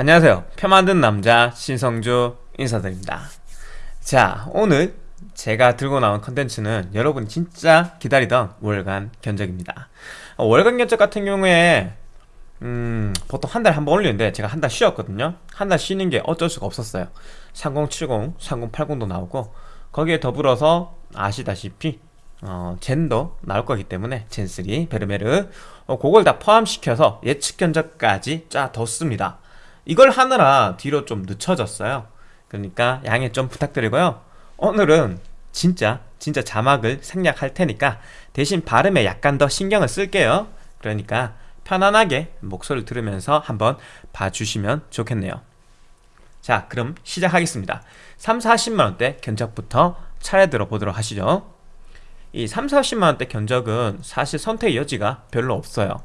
안녕하세요. 표 만든 남자 신성주 인사드립니다. 자 오늘 제가 들고 나온 컨텐츠는 여러분이 진짜 기다리던 월간 견적입니다. 어, 월간 견적 같은 경우에 음, 보통 한 달에 한 번 올리는데 제가 한 달 쉬었거든요. 한 달 쉬는 게 어쩔 수가 없었어요. 3070, 3080도 나오고 거기에 더불어서 아시다시피 어, 젠도 나올 거기 때문에 젠3, 베르메르 어, 그걸 다 포함시켜서 예측 견적까지 짜 뒀습니다 이걸 하느라 뒤로 좀 늦춰졌어요. 그러니까 양해 좀 부탁드리고요. 오늘은 진짜 진짜 자막을 생략할 테니까 대신 발음에 약간 더 신경을 쓸게요. 그러니까 편안하게 목소리를 들으면서 한번 봐주시면 좋겠네요. 자 그럼 시작하겠습니다. 3, 40만원대 견적부터 차례 들어보도록 하시죠. 이 3, 40만원대 견적은 사실 선택 여지가 별로 없어요.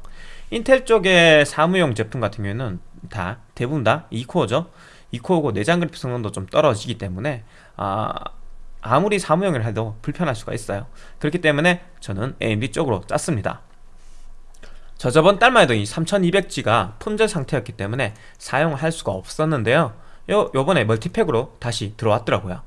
인텔 쪽의 사무용 제품 같은 경우에는 다 대부분 다 2코어죠. 2코어고 내장 그래픽 성능도 좀 떨어지기 때문에 아, 아무리 사무용을 해도 불편할 수가 있어요. 그렇기 때문에 저는 AMD 쪽으로 짰습니다. 저 저번 달만 해도 이 3200G가 품절 상태였기 때문에 사용할 수가 없었는데요. 요, 요번에 멀티팩으로 다시 들어왔더라고요.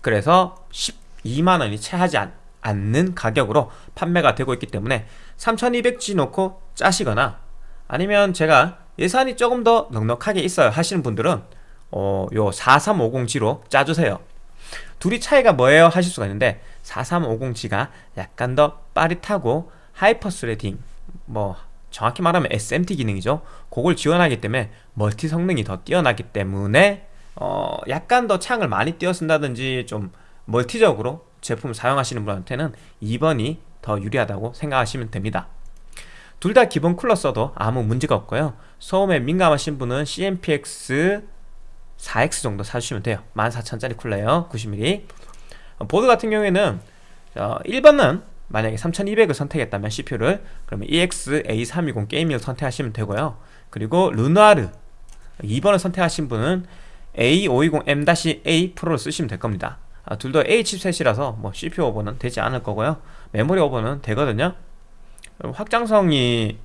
그래서 12만원이 채 하지 않, 않는 가격으로 판매가 되고 있기 때문에 3200G 놓고 짜시거나 아니면 제가 예산이 조금 더 넉넉하게 있어요. 하시는 분들은 어, 요 4350G로 짜주세요. 둘이 차이가 뭐예요? 하실 수가 있는데 4350G가 약간 더 빠릿하고 hyper threading 뭐 정확히 말하면 SMT 기능이죠. 그걸 지원하기 때문에 multi 성능이 더 뛰어나기 때문에 어, 약간 더 창을 많이 띄어 쓴다든지 좀 멀티적으로 제품을 사용하시는 분한테는 2번이 더 유리하다고 생각하시면 됩니다. 둘 다 기본 쿨러 써도 아무 문제가 없고요 소음에 민감하신 분은 CMPX 4X 정도 사주시면 돼요. 14,000짜리 쿨러예요. 90mm 보드 같은 경우에는 1번은 만약에 3200을 선택했다면 CPU를 그러면 EX-A320 게이밍을 선택하시면 되고요. 그리고 르누아르 2번을 선택하신 분은 A520M-A 프로를 쓰시면 될 겁니다. 아, 둘다 A 칩셋이라서 뭐 CPU 오버는 되지 않을 거고요. 메모리 오버는 되거든요. 확장성이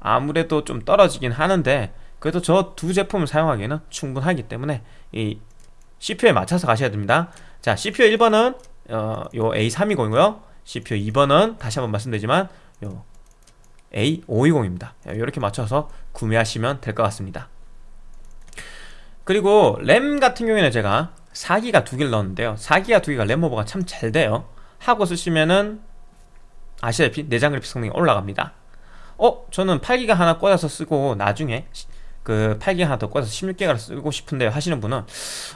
아무래도 좀 떨어지긴 하는데 그래도 저 두 제품을 사용하기에는 충분하기 때문에 이 CPU에 맞춰서 가셔야 됩니다. 자 CPU 1번은 어, 요 A320이고요. CPU 2번은 다시 한번 말씀드리지만 요 A520입니다. 이렇게 맞춰서 구매하시면 될 것 같습니다. 그리고 램 같은 경우에는 제가 4기가 두 개를 넣었는데요. 4기가 두 개가 램 오버가 참 잘 돼요. 하고 쓰시면은 아시다시피 내장 그래픽 성능이 올라갑니다 어? 저는 8기가 하나 꽂아서 쓰고 나중에 그 8기가 하나 더 꽂아서 16기가를 쓰고 싶은데요 하시는 분은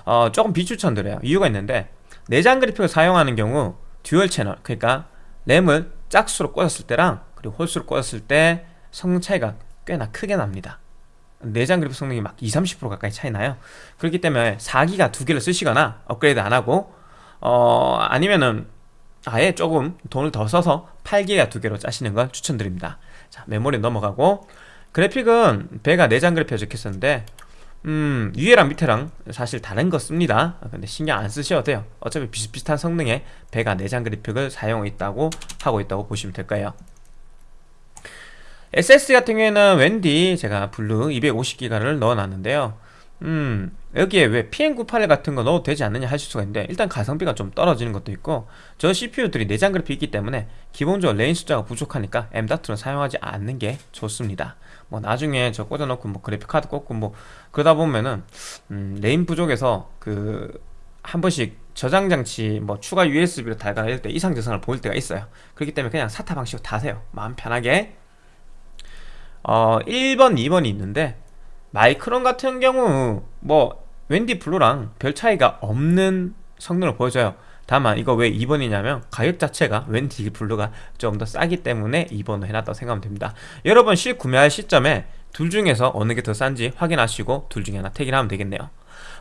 어, 조금 비추천드려요. 이유가 있는데 내장 그래픽을 사용하는 경우 dual 채널 그러니까 램을 짝수로 꽂았을 때랑 그리고 홀수로 꽂았을 때 성능 차이가 꽤나 크게 납니다. 내장 그래픽 성능이 막 20, 30% 가까이 차이 나요. 그렇기 때문에 4기가 두 개를 쓰시거나 업그레이드 안 하고 어 아니면은 아예 조금 돈을 더 써서 8기가 두 개로 짜시는 걸 추천드립니다 자 메모리 넘어가고. 그래픽은 Vega 내장 그래픽 적혔었는데 음 위에랑 밑에랑 사실 다른 거 씁니다. 근데 신경 안 쓰셔도 돼요. 어차피 비슷비슷한 성능의 Vega 내장 그래픽을 사용하고 있다고 하고 있다고 보시면 될 거예요. SSD 같은 경우에는 웬디 제가 Blue 250기가를 넣어놨는데요 음 여기에 왜 PM981 같은 거 넣어도 되지 않느냐 하실 수가 있는데 일단 가성비가 좀 떨어지는 것도 있고 저 CPU들이 내장 그래픽이 있기 때문에 기본적으로 lane 숫자가 부족하니까 M.2는 사용하지 않는 게 좋습니다. 뭐 나중에 저 꽂아놓고 뭐 그래픽 카드 꽂고 뭐 그러다 보면은 음 lane 부족해서 그 한 번씩 저장 장치 뭐 추가 USB로 이럴 때 이상 증상을 보일 때가 있어요. 그렇기 때문에 그냥 SATA 방식으로 다세요. 마음 편하게. 어 1번 2번이 있는데 마이크론 같은 경우 뭐 웬디 Blue랑 별 차이가 없는 성능을 보여줘요. 다만 이거 왜 2번이냐면 가격 자체가 웬디 Blue가 좀 더 싸기 때문에 2번으로 해놨다고 생각하면 됩니다. 여러분 실 구매할 시점에 둘 중에서 어느 게 더 싼지 확인하시고 둘 중에 하나 택일 하면 되겠네요.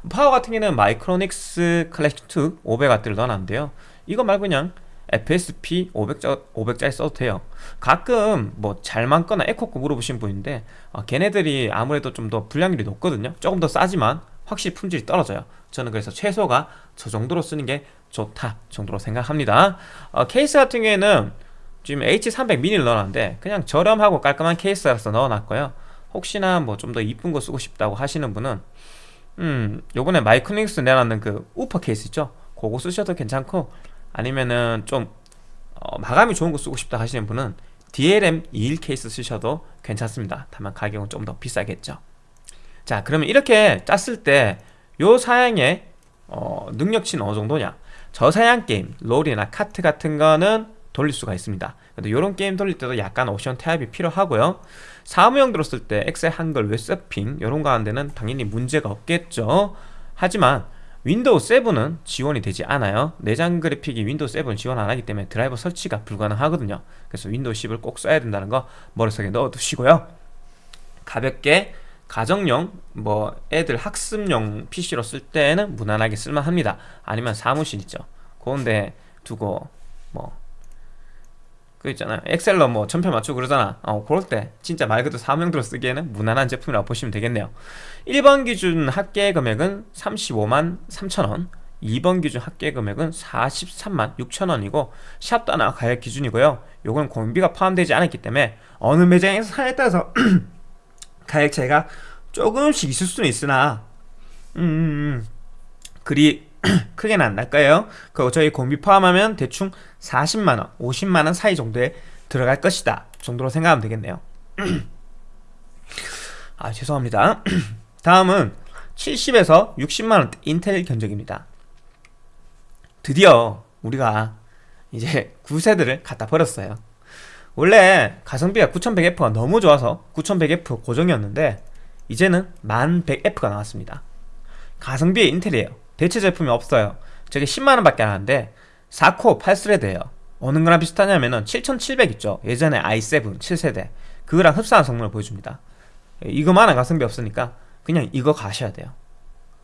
파워 같은 경우는 마이크로닉스 클래식2 500W를 넣어놨는데요. 이거 말고 그냥 FSP 500짜, 500짜리 써도 돼요. 가끔 뭐 잘만 거나 에코코 물어보신 분인데 어, 걔네들이 아무래도 좀 더 불량률이 높거든요. 조금 더 싸지만 확실히 품질이 떨어져요. 저는 그래서 최소가 저 정도로 쓰는 게 좋다 정도로 생각합니다. 어, 케이스 같은 경우에는 지금 H300 미니를 넣어놨는데 그냥 저렴하고 깔끔한 케이스라서 넣어놨고요. 혹시나 뭐 좀 더 이쁜 거 쓰고 싶다고 하시는 분은 음 요번에 마이크닉스 내놨는 그 우퍼 케이스 있죠? 그거 쓰셔도 괜찮고 아니면은 좀 어, 마감이 좋은 거 쓰고 싶다 하시는 분은 DLM 21 케이스 쓰셔도 괜찮습니다. 다만 가격은 좀 더 비싸겠죠. 자 그러면 이렇게 짰을 때 요 사양의 어, 능력치는 어느 정도냐? 저사양 게임, 롤이나 카트 같은 거는 돌릴 수가 있습니다. 근데 이런 게임 돌릴 때도 약간 옵션 타협이 필요하고요. 사무용 들었을 때 엑셀 한글 웹서핑 이런 거 하는 데는 당연히 문제가 없겠죠. 하지만 윈도우 7은 지원이 되지 않아요. 내장 그래픽이 윈도우 7을 지원 안 하기 때문에 드라이버 설치가 불가능하거든요. 그래서 윈도우 10을 꼭 써야 된다는 거 머릿속에 넣어 두시고요. 가볍게 가정용 뭐 애들 학습용 PC로 쓸 때는 무난하게 쓸만합니다. 아니면 사무실 있죠. 그런데 두고 뭐 그 있잖아요 엑셀로 뭐 전표 맞추고 그러잖아. 어 그럴 때 진짜 말 그대로 사무용도로 쓰기에는 무난한 제품이라고 보시면 되겠네요. 1번 기준 합계 금액은 35만 3천원 2번 기준 합계 금액은 43만 6천원이고 샵도 하나 가격 기준이고요. 요건 공비가 포함되지 않았기 때문에 어느 매장에서 사에 따라서 가격 차이가 조금씩 있을 수는 있으나 음, 음, 음. 그리 크게는 안 날까요? 그거 저희 공비 포함하면 대충 40만원, 50만원 사이 정도에 들어갈 것이다 정도로 생각하면 되겠네요. 아 죄송합니다. 다음은 70에서 60만원 인텔 견적입니다. 드디어 우리가 이제 9세대를 갖다 버렸어요. 원래 가성비가 9100F가 너무 좋아서 9100F 고정이었는데 이제는 1100F가 나왔습니다. 가성비의 인텔이에요 대체 제품이 없어요. 저게 10만원 밖에 안 하는데 4코어 8스레드예요. 어느 거랑 비슷하냐면은 7700 있죠. 예전에 i7 7세대. 그거랑 흡사한 성능을 보여줍니다. 이거만한 가성비 없으니까 그냥 이거 가셔야 돼요.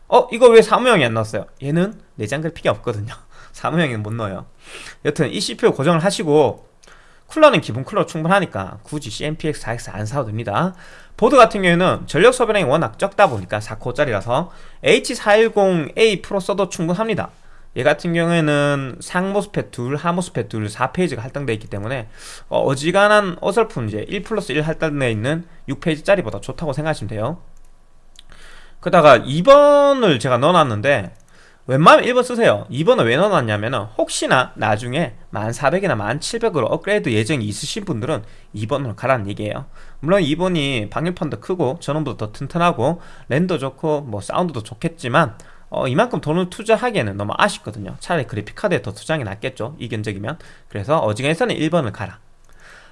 어? 이거 왜 사무용이 안 나왔어요? 얘는 내장 그래픽이 없거든요. 사무용에는 못 넣어요. 여튼 이 CPU 고정을 하시고 쿨러는 기본 쿨러 충분하니까 굳이 CMPX 4X 안 사도 됩니다 보드 같은 경우에는 전력 소비량이 워낙 적다 보니까 4코어짜리라서 H410A 프로 써도 충분합니다. 얘 같은 경우에는 상모스펫 둘, 하모스펫 둘 4페이지가 할당되어 있기 때문에 어, 지간한 어설픈 이제 1 플러스 1 할당되어 있는 6페이지짜리보다 좋다고 생각하시면 돼요. 그다가 2번을 제가 넣어놨는데 웬만하면 1번 쓰세요. 2번은 왜 넣어놨냐면 혹시나 나중에 1400이나 1700으로 업그레이드 예정이 있으신 분들은 2번으로 가라는 얘기예요. 물론 2번이 방열판도 크고 전원보다 더 튼튼하고 랜더 좋고 뭐 사운드도 좋겠지만 어, 이만큼 돈을 투자하기에는 너무 아쉽거든요. 차라리 그래픽카드에 더 투자하는 게 낫겠죠 이 견적이면. 그래서 어지간해서는 1번을 가라.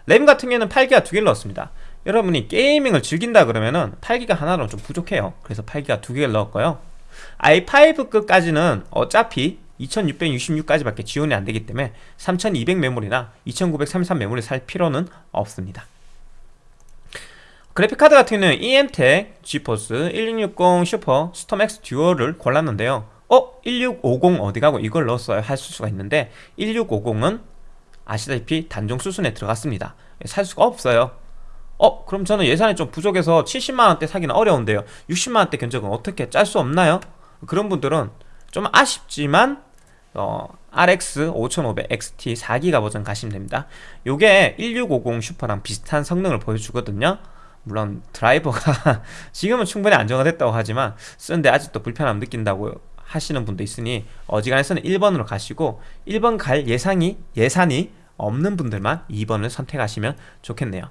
램 같은 경우에는 8기가 두 개를 넣었습니다. 여러분이 게이밍을 즐긴다 그러면은 8기가 하나로는 좀 부족해요. 그래서 8기가 두 개를 넣었고요 i5급까지는 어차피 2666까지밖에 지원이 안되기 때문에 3200 메모리나 2933 메모리 살 필요는 없습니다. 그래픽카드 같은 경우는 EMTEC, 지포스, 1660 슈퍼, 스톰X 듀얼을 골랐는데요. 어? 1650 어디가고 이걸 넣었어요? 할 수가 있는데 1650은 아시다시피 단종 수순에 들어갔습니다. 살 수가 없어요 어? 그럼 저는 예산이 좀 부족해서 70만원대 사기는 어려운데요 60만원대 견적은 어떻게 짤 수 없나요? 그런 분들은 좀 아쉽지만 어, RX 5500 XT 4기가 버전 가시면 됩니다 요게 1650 슈퍼랑 비슷한 성능을 보여주거든요 물론 드라이버가 지금은 충분히 안정화됐다고 하지만 쓰는데 아직도 불편함 느낀다고 하시는 분도 있으니 어지간해서는 1번으로 가시고 1번 갈 예상이 예산이 없는 분들만 2번을 선택하시면 좋겠네요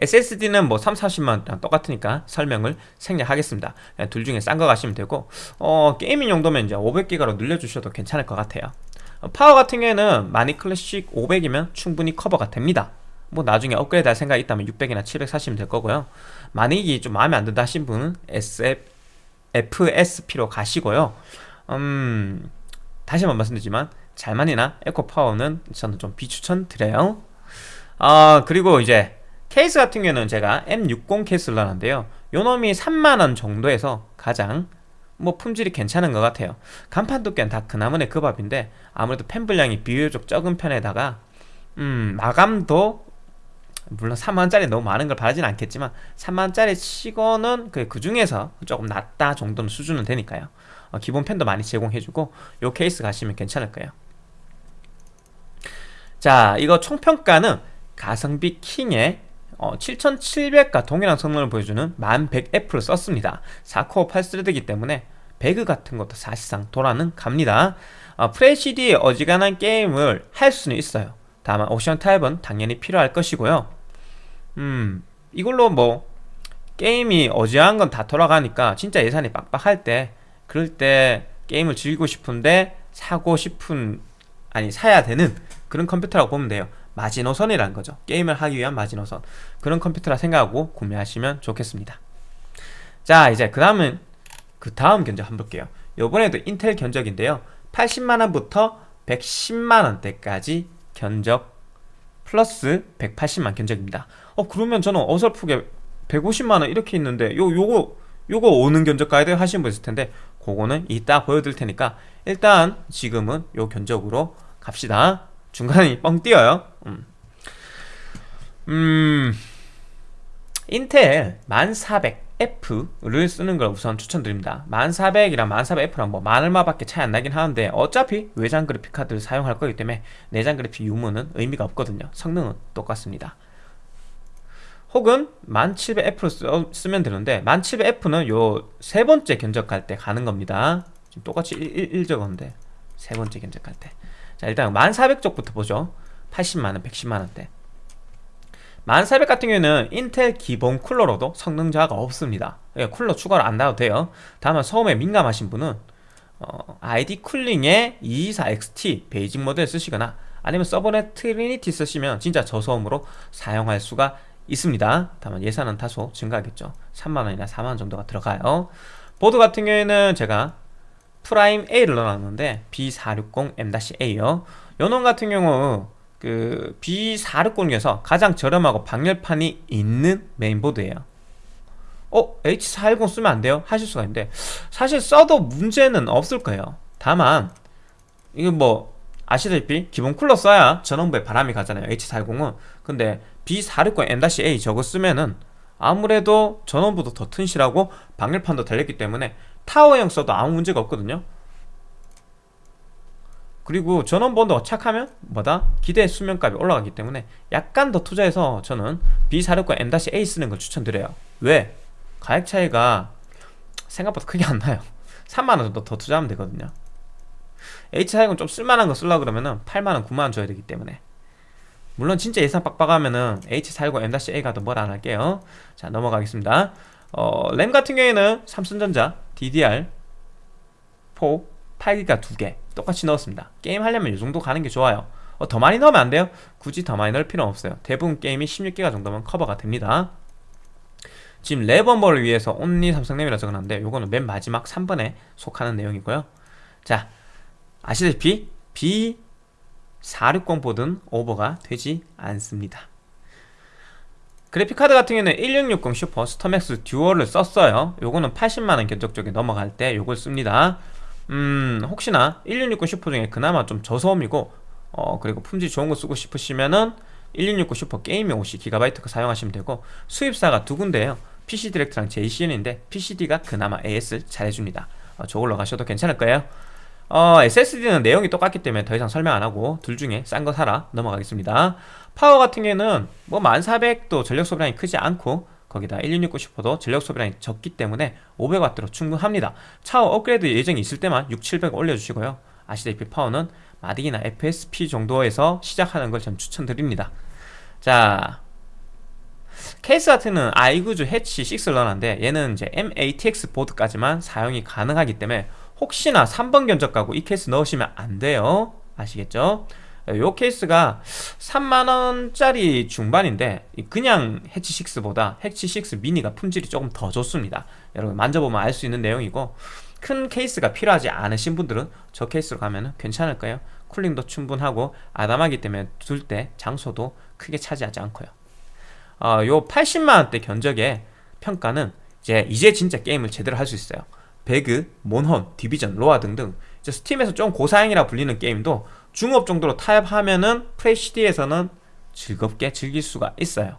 SSD는 뭐 3, 40만원 똑같으니까 설명을 생략하겠습니다. 둘 중에 싼 거 가시면 되고 어, gaming 용도면 이제 500기가로 늘려주셔도 괜찮을 것 같아요. 어, 파워 같은 경우에는 마닉 클래식 500이면 충분히 커버가 됩니다. 뭐 나중에 업그레이드 할 생각이 있다면 600이나 700 사시면 될 거고요. 만약에 좀 마음에 안 든다 하신 분은 SF, FSP로 가시고요. 음, 다시 한번 말씀드리지만 잘만이나 에코파워는 저는 좀 비추천 드려요. 아 그리고 이제 케이스 같은 경우는 제가 M60 케이스를 넣었는데요. 요놈이 3만원 정도에서 가장 뭐 품질이 괜찮은 것 같아요. 간판 두께는 다 그나문의 그 밥인데 아무래도 펜 분량이 비교적 적은 편에다가 음 마감도 물론 3만원짜리 너무 많은 걸 바라진 않겠지만 3만원짜리 치고는 그, 그 중에서 조금 낫다 정도는 수준은 되니까요. 어, 기본 펜도 많이 제공해주고 요 케이스 가시면 괜찮을 거예요. 자 이거 총평가는 가성비 킹의 어, 7700과 동일한 성능을 보여주는 1100F를 썼습니다. 4코어 8스레드이기 때문에 배그 같은 것도 사실상 돌아는 갑니다. 어, 프레시디에 어지간한 게임을 할 수는 있어요. 다만 옵션 타입은 당연히 필요할 것이고요. 음 이걸로 뭐 게임이 어지간한 건 다 돌아가니까 진짜 예산이 빡빡할 때 그럴 때 게임을 즐기고 싶은데 사고 싶은 아니 사야 되는 그런 컴퓨터라고 보면 돼요 마지노선이라는 거죠. 게임을 하기 위한 마지노선. 그런 컴퓨터라 생각하고 구매하시면 좋겠습니다. 자 이제 그 다음은 그 다음 견적 한번 볼게요. 요번에도 인텔 견적인데요. 80만원부터 110만원대까지 견적 플러스 180만 견적입니다. 어 그러면 저는 어설프게 150만원 이렇게 있는데 요 요거 요거 오는 견적 돼 하시는 분 있을 텐데 그거는 이따 보여드릴 테니까 일단 지금은 요 견적으로 갑시다. 중간에 뻥 띄어요 음. 음. 인텔 1400F를 쓰는 걸 우선 추천드립니다. 1400이랑 1400F랑 뭐 만얼마밖에 차이 안 나긴 하는데 어차피 외장 그래픽 카드를 사용할 거기 때문에 내장 그래픽 유무는 의미가 없거든요. 성능은 똑같습니다. 혹은 1700F로 쓰면 되는데 1700F는 요 세 번째 견적할 때 가는 겁니다. 지금 똑같이 1, 1 적었는데 세 번째 견적할 때. 자 일단 1400쪽부터 보죠 80만원 110만원대. 1400 같은 경우에는 인텔 기본 쿨러로도 성능 저하가 없습니다. 예, 쿨러 추가를 안 나도 돼요. 다만 소음에 민감하신 분은 어, ID 쿨링의 224XT basic 모델 쓰시거나 아니면 서버넷 트리니티 쓰시면 진짜 저소음으로 사용할 수가 있습니다. 다만 예산은 다소 증가하겠죠. 3만원이나 4만원 정도가 들어가요. 보드 같은 경우에는 제가 프라임 A를 넣어놨는데 B460M-A요. 요놈 같은 경우 그 B460 중에서 가장 저렴하고 방열판이 있는 메인보드예요 어? H410 쓰면 안 돼요? 하실 수가 있는데 사실 써도 문제는 없을 거예요 다만 이거 뭐 아시다시피 기본 쿨러 써야 전원부에 바람이 가잖아요 H410은 근데 B460 M-A 저거 쓰면은 아무래도 전원부도 더 튼실하고 방열판도 달렸기 때문에 타워형 써도 아무 문제가 없거든요 그리고 전원 번도가 착하면 뭐다? 기대 수명값이 올라가기 때문에 약간 더 투자해서 저는 B460 M-A 쓰는 걸 추천드려요. 왜? 가격 차이가 생각보다 크게 안 나요. 3만원 정도 더 투자하면 되거든요. H410 좀 쓸만한 거 쓰려고 그러면은 8만원 9만원 줘야 되기 때문에. 물론 진짜 예산 빡빡하면은 H410 M-A가 더 뭐라 안 할게요. 자 넘어가겠습니다. 어, 램 같은 경우에는 삼성전자 DDR4 8기가 2개 똑같이 넣었습니다. 게임 하려면 이 정도 가는 게 좋아요. 어, 더 많이 넣으면 안 돼요? 굳이 더 많이 넣을 필요는 없어요. 대부분 게임이 16기가 정도면 커버가 됩니다. 지금 레버버를 위해서 only 삼성램이라 적어놨는데 요거는 맨 마지막 3번에 속하는 내용이고요. 자 아시다시피 B460 보드는 오버가 되지 않습니다. 그래픽카드 같은 경우는 1660 슈퍼 스톰맥스 듀얼을 썼어요. 요거는 80만원 견적 쪽에 넘어갈 때 요걸 씁니다 음 혹시나 1660 슈퍼 중에 그나마 좀 저소음이고 어 그리고 품질 좋은 거 쓰고 싶으시면은 1660 슈퍼 gaming OC 기가바이트 거 사용하시면 되고 수입사가 두 군데예요. PC 디렉트랑 제이씨현인데 PCD가 그나마 AS 잘해줍니다. 어, 저걸로 가셔도 괜찮을 거예요. 어, SSD는 내용이 똑같기 때문에 더 이상 설명 안 하고 둘 중에 싼 거 사라 넘어가겠습니다. 파워 같은 경우에는 뭐 1400도 전력 소비량이 크지 않고 거기다 1660 슈퍼도 전력 소비량이 적기 때문에 500W로 충분합니다. 차후 업그레이드 예정이 있을 때만 6700 올려주시고요. 아시다시피 파워는 마닉이나 FSP 정도에서 시작하는 걸 전 추천드립니다. 자 케이스 같은 경우는 아이구주 해치 6를 넣어놨는데 얘는 이제 MATX 보드까지만 사용이 가능하기 때문에 혹시나 3번 견적 가고 이 케이스 넣으시면 안 돼요. 아시겠죠? 요 케이스가 3만원짜리 중반인데 그냥 해치 6보다 해치 6 미니가 품질이 조금 더 좋습니다. 여러분 만져보면 알 수 있는 내용이고 큰 케이스가 필요하지 않으신 분들은 저 케이스로 가면 괜찮을 거예요? cooling도 충분하고 아담하기 때문에 둘 때 장소도 크게 차지하지 않고요. 어, 요 80만원대 견적의 평가는 이제 이제 진짜 게임을 제대로 할 수 있어요. 배그, 몬헌, 디비전, 로아 등등 스팀에서 좀 고사양이라 불리는 게임도 중옵 정도로 타협하면은 FHD에서는 즐겁게 즐길 수가 있어요.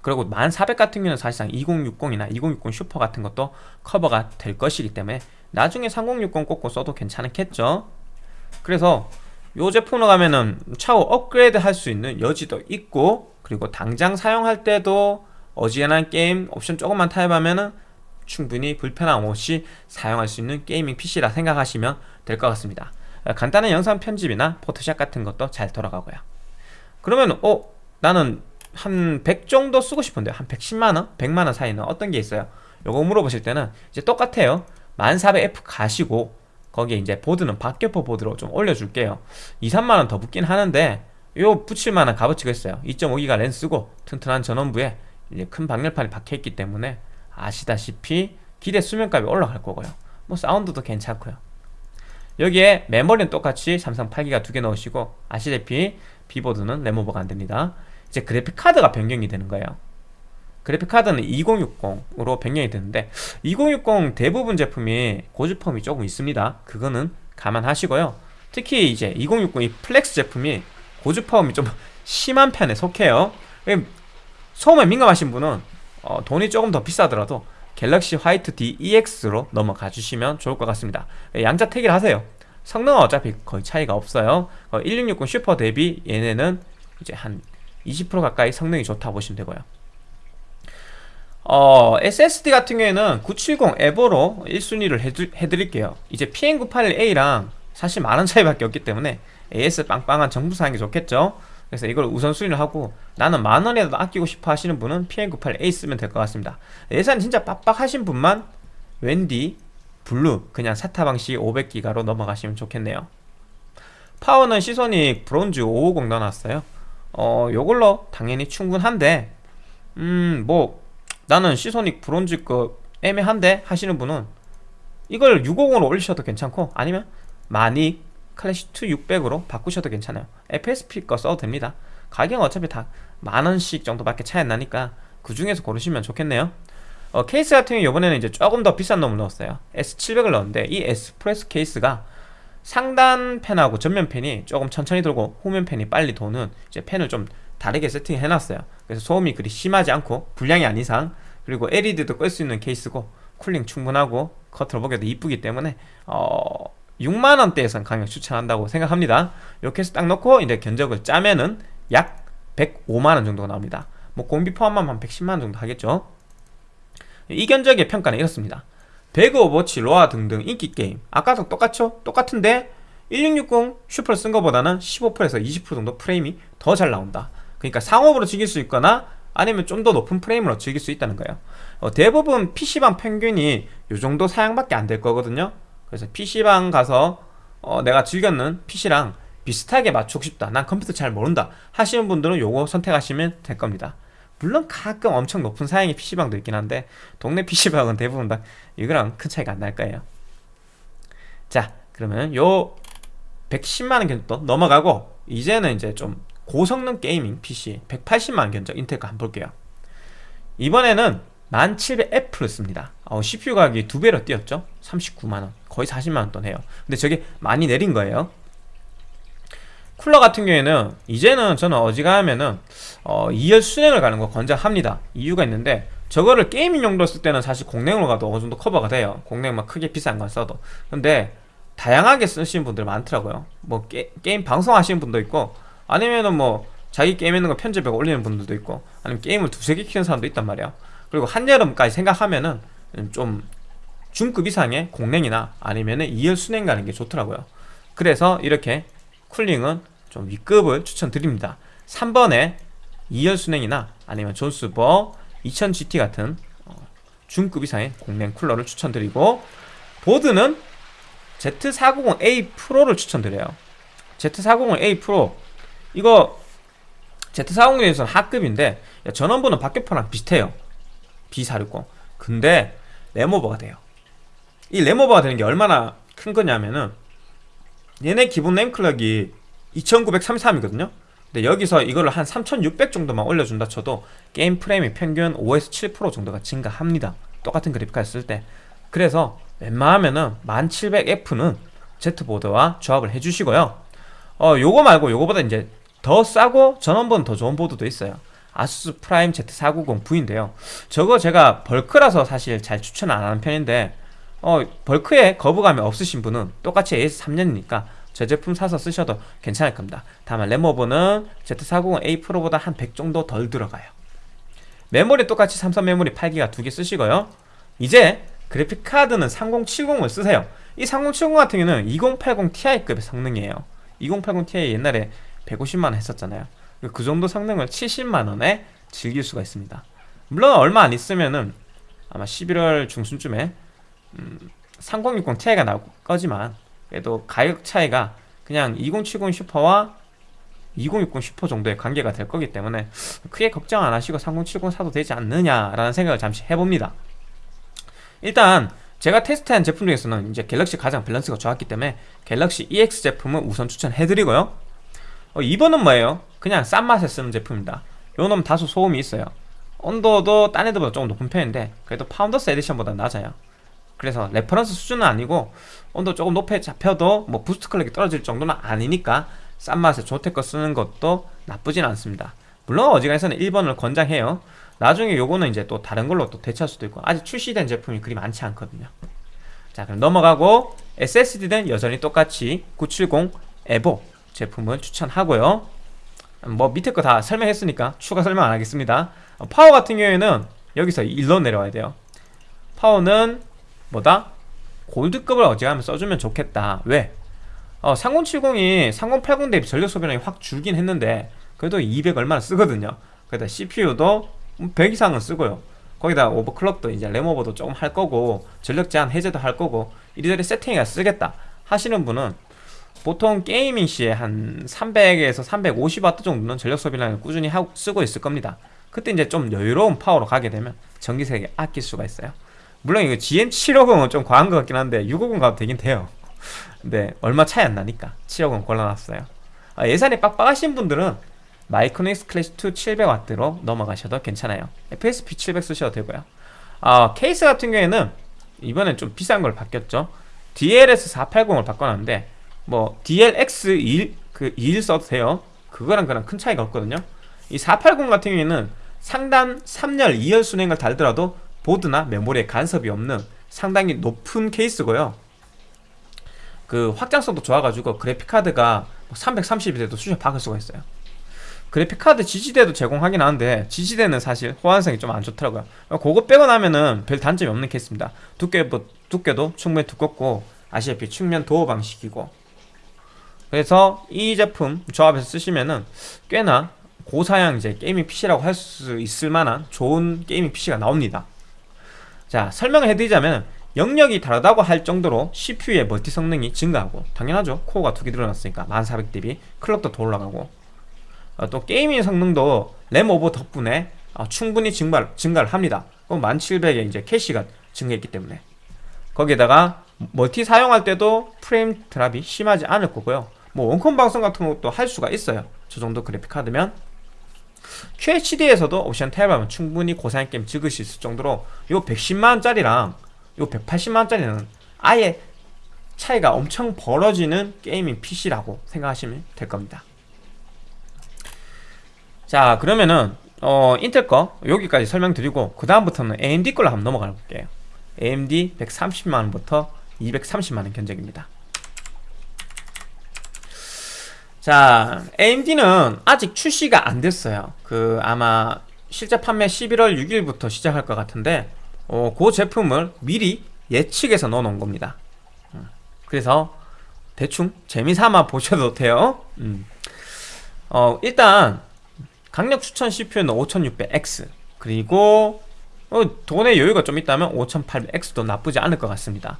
그리고 1400 같은 경우는 사실상 2060이나 2060 슈퍼 같은 것도 커버가 될 것이기 때문에 나중에 3060 꽂고 써도 괜찮겠죠? 그래서 요 제품으로 가면은 차후 업그레이드 할 수 있는 여지도 있고 그리고 당장 사용할 때도 어지간한 게임 옵션 조금만 타협하면은 충분히 불편함 없이 사용할 수 있는 gaming PC라 생각하시면 될 것 같습니다 간단한 영상 편집이나 포토샵 같은 것도 잘 돌아가고요. 그러면 어 나는 한 100 정도 쓰고 싶은데 한 110만원? 100만원 사이는 어떤 게 있어요? 요거 물어보실 때는 이제 똑같아요. 1400F 가시고 거기에 이제 보드는 박격포 보드로 좀 올려줄게요. 2, 3만원 더 붙긴 하는데 요 붙일만한 값어치가 있어요. 2.5기가 렌스고 튼튼한 전원부에 이제 큰 방열판이 박혀있기 때문에 아시다시피 기대 수면값이 올라갈 거고요. 뭐 사운드도 괜찮고요 여기에 메모리는 똑같이 삼성 8기가 두 개 넣으시고 아시다시피 B보드는 램오버가 안됩니다. 이제 그래픽카드가 변경이 되는 거예요. 그래픽카드는 2060으로 변경이 되는데 2060 대부분 제품이 고주파음이 조금 있습니다. 그거는 감안하시고요. 특히 이제 2060이 플렉스 제품이 고주파음이 좀 심한 편에 속해요. 소음에 민감하신 분은 어, 돈이 조금 더 비싸더라도 갤럭시 화이트 D EX로 넘어가 주시면 좋을 것 같습니다. 양자 택일 하세요. 성능은 어차피 거의 차이가 없어요. 어, 1660 슈퍼 대비 얘네는 이제 한 20% 가까이 성능이 좋다 보시면 되고요. 어, SSD 같은 경우에는 970 에버로 1순위를 해드, 해드릴게요. 이제 PM981A랑 사실 많은 차이밖에 없기 때문에 AS 빵빵한 정부 사양이 좋겠죠 그래서 이걸 우선순위를 하고 나는 만원이라도 아끼고 싶어 하시는 분은 PM98A 쓰면 될 것 같습니다. 예산 진짜 빡빡하신 분만 WD 블루 그냥 SATA 방식 500기가로 넘어가시면 좋겠네요. 파워는 시소닉 브론즈 550 넣어놨어요. 어 요걸로 당연히 충분한데 음 뭐 나는 시소닉 브론즈 거 애매한데 하시는 분은 이걸 650으로 올리셔도 괜찮고 아니면 마닉 클래식2 600으로 바꾸셔도 괜찮아요. FSP 거 써도 됩니다. 가격은 어차피 다 만원씩 정도밖에 차이 안 나니까 그 중에서 고르시면 좋겠네요. 어, 케이스 같은 경우 이번에는 이제 조금 더 비싼 놈을 넣었어요. S700을 넣었는데 이 에스프레소 케이스가 상단 팬하고 전면 팬이 조금 천천히 돌고 후면 팬이 빨리 도는 이제 팬을 좀 다르게 세팅해 놨어요. 그래서 소음이 그리 심하지 않고 불량이 아닌 이상 그리고 LED도 끌 수 있는 케이스고 cooling 충분하고 겉으로 보기에도 이쁘기 때문에 어 6만원대에선 강력 추천한다고 생각합니다. 이렇게 해서 딱 넣고 이제 견적을 짜면은 약 105만원 정도가 나옵니다. 뭐 공비 포함하면 한 110만원 정도 하겠죠. 이 견적의 평가는 이렇습니다. 배그 오버워치 로아 등등 인기 게임. 아까도 똑같죠? 똑같은데 1660 슈퍼를 쓴 것보다는 15%에서 20% 정도 프레임이 더 잘 나온다. 그러니까 상옵으로 즐길 수 있거나 아니면 좀 더 높은 프레임으로 즐길 수 있다는 거예요. 어, 대부분 PC방 평균이 이 정도 사양밖에 안 될 거거든요 그래서 PC방 가서 어, 내가 즐겼는 PC랑 비슷하게 맞추고 싶다. 난 컴퓨터 잘 모른다. 하시는 분들은 요거 선택하시면 될 겁니다. 물론 가끔 엄청 높은 사양의 PC방도 있긴 한데 동네 PC방은 대부분 다 이거랑 큰 차이가 안 날 거예요. 자 그러면 요 110만원 견적 넘어가고 이제는 이제 좀 고성능 게이밍 PC 180만원 견적 인텔 거 한번 볼게요. 이번에는 1700F를 씁니다. 어, CPU 가격이 두 배로 뛰었죠? 39만원 거의 40만원 돈 해요. 근데 저게 많이 내린 거예요. 쿨러 같은 경우에는 이제는 저는 어지간하면은 어, 2열 수랭을 가는 거 권장합니다. 이유가 있는데 저거를 gaming 용도로 쓸 때는 사실 공랭으로 가도 어느 정도 커버가 돼요. 공랭만 크게 비싼 건 써도. 근데 다양하게 쓰시는 분들 많더라고요. 뭐 게, 임 방송하시는 분도 있고 아니면은 뭐 자기 게임 있는 거 편집하고 올리는 분들도 있고 아니면 게임을 두세 개 키우는 사람도 있단 말이야 그리고 한여름까지 생각하면은 좀 중급 이상의 공랭이나 아니면은 2열 순행 가는 게 좋더라고요. 그래서 이렇게 쿨링은 좀 위급을 추천드립니다. 3번에 2열 순행이나 아니면 존스버 2000GT 같은 어, 중급 이상의 공랭 쿨러를 추천드리고 보드는 Z490A 프로를 추천드려요. Z490A 프로. 이거 Z490에서는 하급인데 전원부는 박격포랑 비슷해요. B460 근데 램오버가 돼요 이 램오버가 되는 게 얼마나 큰 거냐면은 얘네 기본 램clock이 2933이거든요. 근데 여기서 이거를 한 3600 정도만 올려준다 쳐도 게임 프레임이 평균 5에서 7% 정도가 증가합니다. 똑같은 그래픽카드 쓸 때. 그래서 웬만하면은 1700F는 Z보드와 조합을 해주시고요. 어 요거 말고 요거보다 이제 더 싸고 전원부는 더 좋은 보드도 있어요. 아수스 프라임 Z490V인데요. 저거 제가 벌크라서 사실 잘 추천 안 하는 편인데 어, 벌크에 거부감이 없으신 분은 똑같이 AS3년이니까 저 제품 사서 쓰셔도 괜찮을 겁니다. 다만 램오버는 Z490A 프로보다 한 100 정도 덜 들어가요. 메모리 똑같이 삼성 메모리 8기가 두 개 쓰시고요. 이제 그래픽 카드는 3070을 쓰세요. 이 3070 같은 경우는 2080 Ti급의 성능이에요. 2080 Ti 옛날에 150만원 했었잖아요. 그 정도 성능을 70만원에 즐길 수가 있습니다. 물론 얼마 안 있으면은 아마 11월 중순쯤에 음, 3060 Ti가 나올 거지만 그래도 가격 차이가 그냥 2070 슈퍼와 2060 슈퍼 정도의 관계가 될 거기 때문에 크게 걱정 안 하시고 3070 사도 되지 않느냐라는 생각을 잠시 해봅니다. 일단 제가 테스트한 제품 중에서는 이제 갤럭시 가장 밸런스가 좋았기 때문에 갤럭시 EX 제품은 우선 추천해드리고요. 어, 2번은 뭐예요? 그냥 싼 맛에 쓰는 제품입니다. 요놈 다소 소음이 있어요. 온도도 딴 애들보다 조금 높은 편인데 그래도 파운더스 에디션보다 낮아요 그래서 reference 수준은 아니고 온도 조금 높게 잡혀도 뭐 boost clock이 떨어질 정도는 아니니까 싼 맛에 조테거 쓰는 것도 나쁘진 않습니다. 물론 어지간해서는 1번을 권장해요. 나중에 요거는 이제 또 다른 걸로 또 대체할 수도 있고 아직 출시된 제품이 그리 많지 않거든요. 자 그럼 넘어가고 SSD는 여전히 똑같이 970 에보 제품을 추천하고요. 뭐 밑에 거 다 설명했으니까 추가 설명 안 하겠습니다. 어, 파워 같은 경우에는 여기서 일로 내려와야 돼요. 파워는 뭐다? 골드급을 어지간하면 써주면 좋겠다. 왜? 어, 3070이 3080 대비 전력 소비량이 확 줄긴 했는데 그래도 200 얼마나 쓰거든요. 그래다 CPU도 100 이상은 쓰고요. 거기다 오버클럭도 이제 램오버도 조금 할 거고 전력 제한 해제도 할 거고 이리저리 세팅해가 쓰겠다 하시는 분은 보통 게이밍 시에 한 300에서 350W 정도는 전력 소비량을 꾸준히 하고 쓰고 있을 겁니다. 그때 이제 좀 여유로운 파워로 가게 되면 전기세에 아낄 수가 있어요 물론 이거 GM750은 좀 과한 것 같긴 한데 650 가도 되긴 돼요. 근데 얼마 차이 안 나니까 750 골라놨어요. 아, 예산이 빡빡하신 분들은 마이크로닉스 클래시 2 700W로 넘어가셔도 괜찮아요. FSP 700 쓰셔도 되고요. 아, 케이스 같은 경우에는 이번엔 좀 비싼 걸 바뀌었죠. DLS 480을 바꿔놨는데 뭐 DLX 21, 그 21 써도 돼요. 그거랑 그랑 큰 차이가 없거든요. 이 480 같은 경우에는 상단 3열 2열 순행을 달더라도 보드나 메모리에 간섭이 없는 상당히 높은 케이스고요. 그 확장성도 좋아가지고 그래픽카드가 330이 돼도 수직 박을 수가 있어요. 그래픽카드 지지대도 제공하긴 하는데 지지대는 사실 호환성이 좀 안 좋더라고요. 그거 빼고 나면은 별 단점이 없는 케이스입니다. 두께, 두께도 충분히 두껍고 아시다시피 측면 도어 방식이고. 그래서 이 제품 조합해서 쓰시면은 꽤나 고사양 이제 gaming PC라고 할 수 있을 만한 좋은 gaming PC가 나옵니다 자 설명을 해드리자면 영역이 다르다고 할 정도로 CPU의 멀티 성능이 증가하고 당연하죠. 코어가 두개 들어놨으니까 1400 대비 clock도 더 올라가고. 어, 또 gaming 성능도 램 오버 덕분에 어, 충분히 증발, 증가를 합니다. 1700에 이제 캐시가 증가했기 때문에. 거기에다가 멀티 사용할 때도 프레임 drop이 심하지 않을 거고요. 뭐 원컴 방송 같은 것도 할 수가 있어요. 저 정도 그래픽 카드면 QHD에서도 옵션 탭 하면 충분히 고사양 게임 찍을 수 있을 정도로 요 110만원짜리랑 요 180만원짜리는 아예 차이가 엄청 벌어지는 게이밍 PC라고 생각하시면 될 겁니다. 자 그러면은 어, 인텔 거 여기까지 설명드리고 그 다음부터는 AMD 걸로 한번 넘어가 볼게요. AMD 130만원부터 230만원 견적입니다 자 AMD는 아직 출시가 안 됐어요. 그 아마 실제 판매 11월 6일부터 시작할 것 같은데 어, 그 제품을 미리 예측해서 넣어 놓은 겁니다. 음, 그래서 대충 재미삼아 보셔도 돼요. 음. 어, 일단 강력 추천 CPU는 5600X 그리고 어, 돈의 여유가 좀 있다면 5800X도 나쁘지 않을 것 같습니다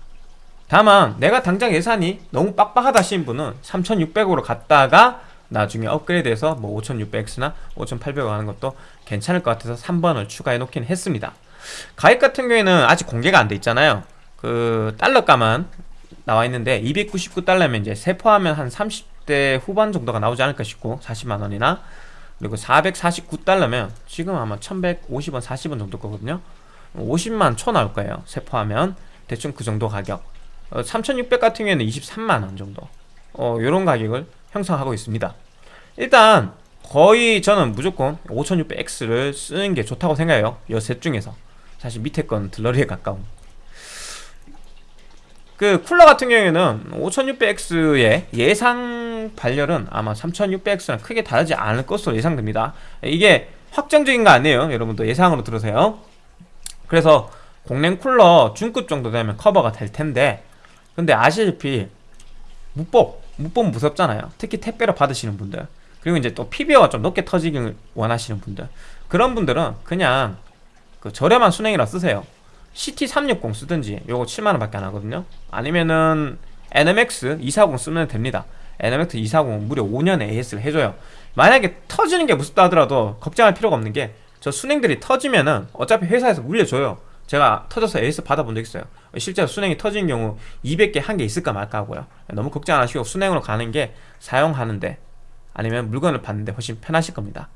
다만 내가 당장 예산이 너무 빡빡하다 하신 분은 3600으로 갔다가 나중에 업그레이드해서 뭐 5600X나 5800으로 가는 것도 괜찮을 것 같아서 3번을 추가해 놓긴 했습니다. 가격 같은 경우에는 아직 공개가 안 돼 있잖아요. 그 달러가만 나와 있는데 299달러면 이제 세포하면 한 30대 후반 정도가 나오지 않을까 싶고 40만원이나. 그리고 449달러면 지금 아마 1150원 40원 정도 거거든요. 50만 초 나올 거예요. 세포하면. 대충 그 정도 가격 어, 3600 같은 경우에는 23만원 정도. 어, 요런 가격을 형성하고 있습니다. 일단 거의 저는 무조건 5600X를 쓰는 게 좋다고 생각해요. 요 셋 중에서. 사실 밑에 건 들러리에 가까운. 그 쿨러 같은 경우에는 5600X의 예상 발열은 아마 3600X랑 크게 다르지 않을 것으로 예상됩니다. 이게 확정적인 거 아니에요. 여러분도 예상으로 들으세요. 그래서 공랭 쿨러 중급 정도 되면 커버가 될 텐데 근데 아시다시피 묵법 묵법 무섭잖아요. 특히 택배로 받으시는 분들. 그리고 이제 또 PBO가 좀 높게 터지길 원하시는 분들. 그런 분들은 그냥 그 저렴한 순행이라 쓰세요. CT360 쓰든지 요거 7만원 밖에 안 하거든요. 아니면은 NMX 240 쓰면 됩니다. NMX 240 무려 5년 AS를 해줘요. 만약에 터지는 게 무섭다 하더라도 걱정할 필요가 없는 게 저 순행들이 터지면은 어차피 회사에서 물려줘요 제가 터져서 AS 받아본 적 있어요. 실제로 순행이 터진 경우 200개 한 개 있을까 말까 하고요. 너무 걱정 안 하시고 순행으로 가는 게 사용하는데 아니면 물건을 받는데 훨씬 편하실 겁니다.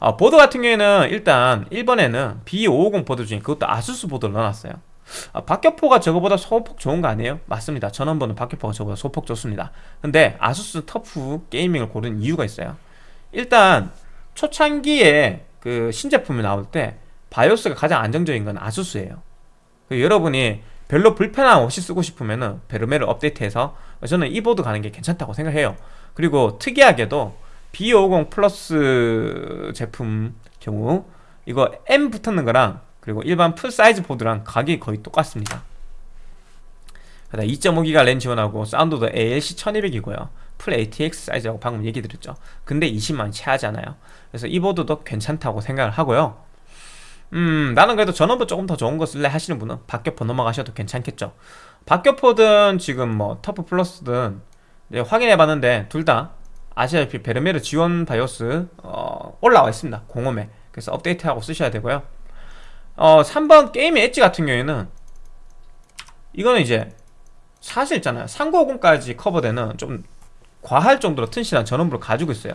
어, 보드 같은 경우에는 일단 1번에는 B550 보드 중에 그것도 아수스 보드를 넣어놨어요. 어, 박격포가 저거보다 소폭 좋은 거 아니에요? 맞습니다. 전원부는 박격포가 저거보다 소폭 좋습니다. 근데 ASUS TUF Gaming을 고른 이유가 있어요. 일단 초창기에 그 신제품이 나올 때 바이오스가 가장 안정적인 건 ASUS예요. 그 여러분이 별로 불편함 없이 쓰고 싶으면은 Vermeer를 업데이트해서 저는 이 보드 가는 게 괜찮다고 생각해요. 그리고 특이하게도 B550 Plus 제품 경우 이거 M 붙는 거랑 그리고 일반 full 사이즈 보드랑 가격이 거의 똑같습니다. 2.5기가 랜 지원하고 사운드도 ALC 1200이고요. full ATX 사이즈라고 방금 얘기 드렸죠. 근데 20만원 채 하지 않아요. 그래서 이 보드도 괜찮다고 생각을 하고요 음 나는 그래도 전원부 조금 더 좋은 거 쓸래 하시는 분은 박격포 넘어가셔도 괜찮겠죠. 박격포든 지금 뭐 TUF Plus든 확인해 봤는데 둘 다 아시다시피 Vermeer 지원 바이오스 어, 올라와 있습니다. 공홈에. 그래서 업데이트하고 쓰셔야 되고요. 어 3번 게임의 엣지 같은 경우에는 이거는 이제 사실 있잖아요. 3950까지 커버되는 좀 과할 정도로 튼실한 전원부를 가지고 있어요.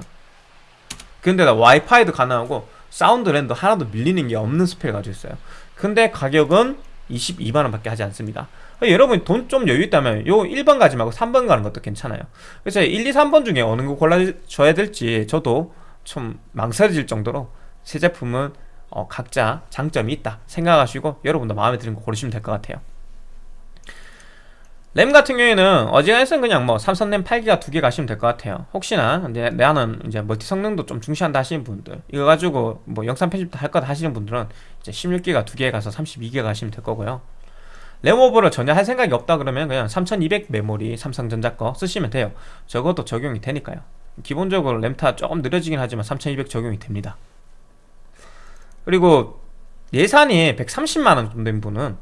근데다 와이파이도 가능하고 사운드 랜도 하나도 밀리는 게 없는 스펙을 가지고 있어요. 근데 가격은 22만원 밖에 하지 않습니다. 여러분 돈 좀 여유 있다면 요 1번 가지 말고 3번 가는 것도 괜찮아요. 그래서 1, 2, 3번 중에 어느 거 골라줘야 될지 저도 좀 망설여질 정도로 새 제품은 어, 각자 장점이 있다 생각하시고 여러분도 마음에 드는 거 고르시면 될 것 같아요 램 같은 경우에는 어지간해서는 그냥 뭐 삼성 램 8기가 두 개 가시면 될 것 같아요. 혹시나 이제 나는 이제 멀티 성능도 좀 중시한다 하시는 분들 이거 가지고 뭐 영상 편집도 할 것 하시는 분들은 이제 16기가 두 개 가서 32기가 가시면 될 거고요. 램오버를 전혀 할 생각이 없다 그러면 그냥 3200 메모리 삼성전자 거 쓰시면 돼요. 적어도 적용이 되니까요. 기본적으로 램타 조금 느려지긴 하지만 3200 적용이 됩니다. 그리고 예산이 130만원 정도 된 분은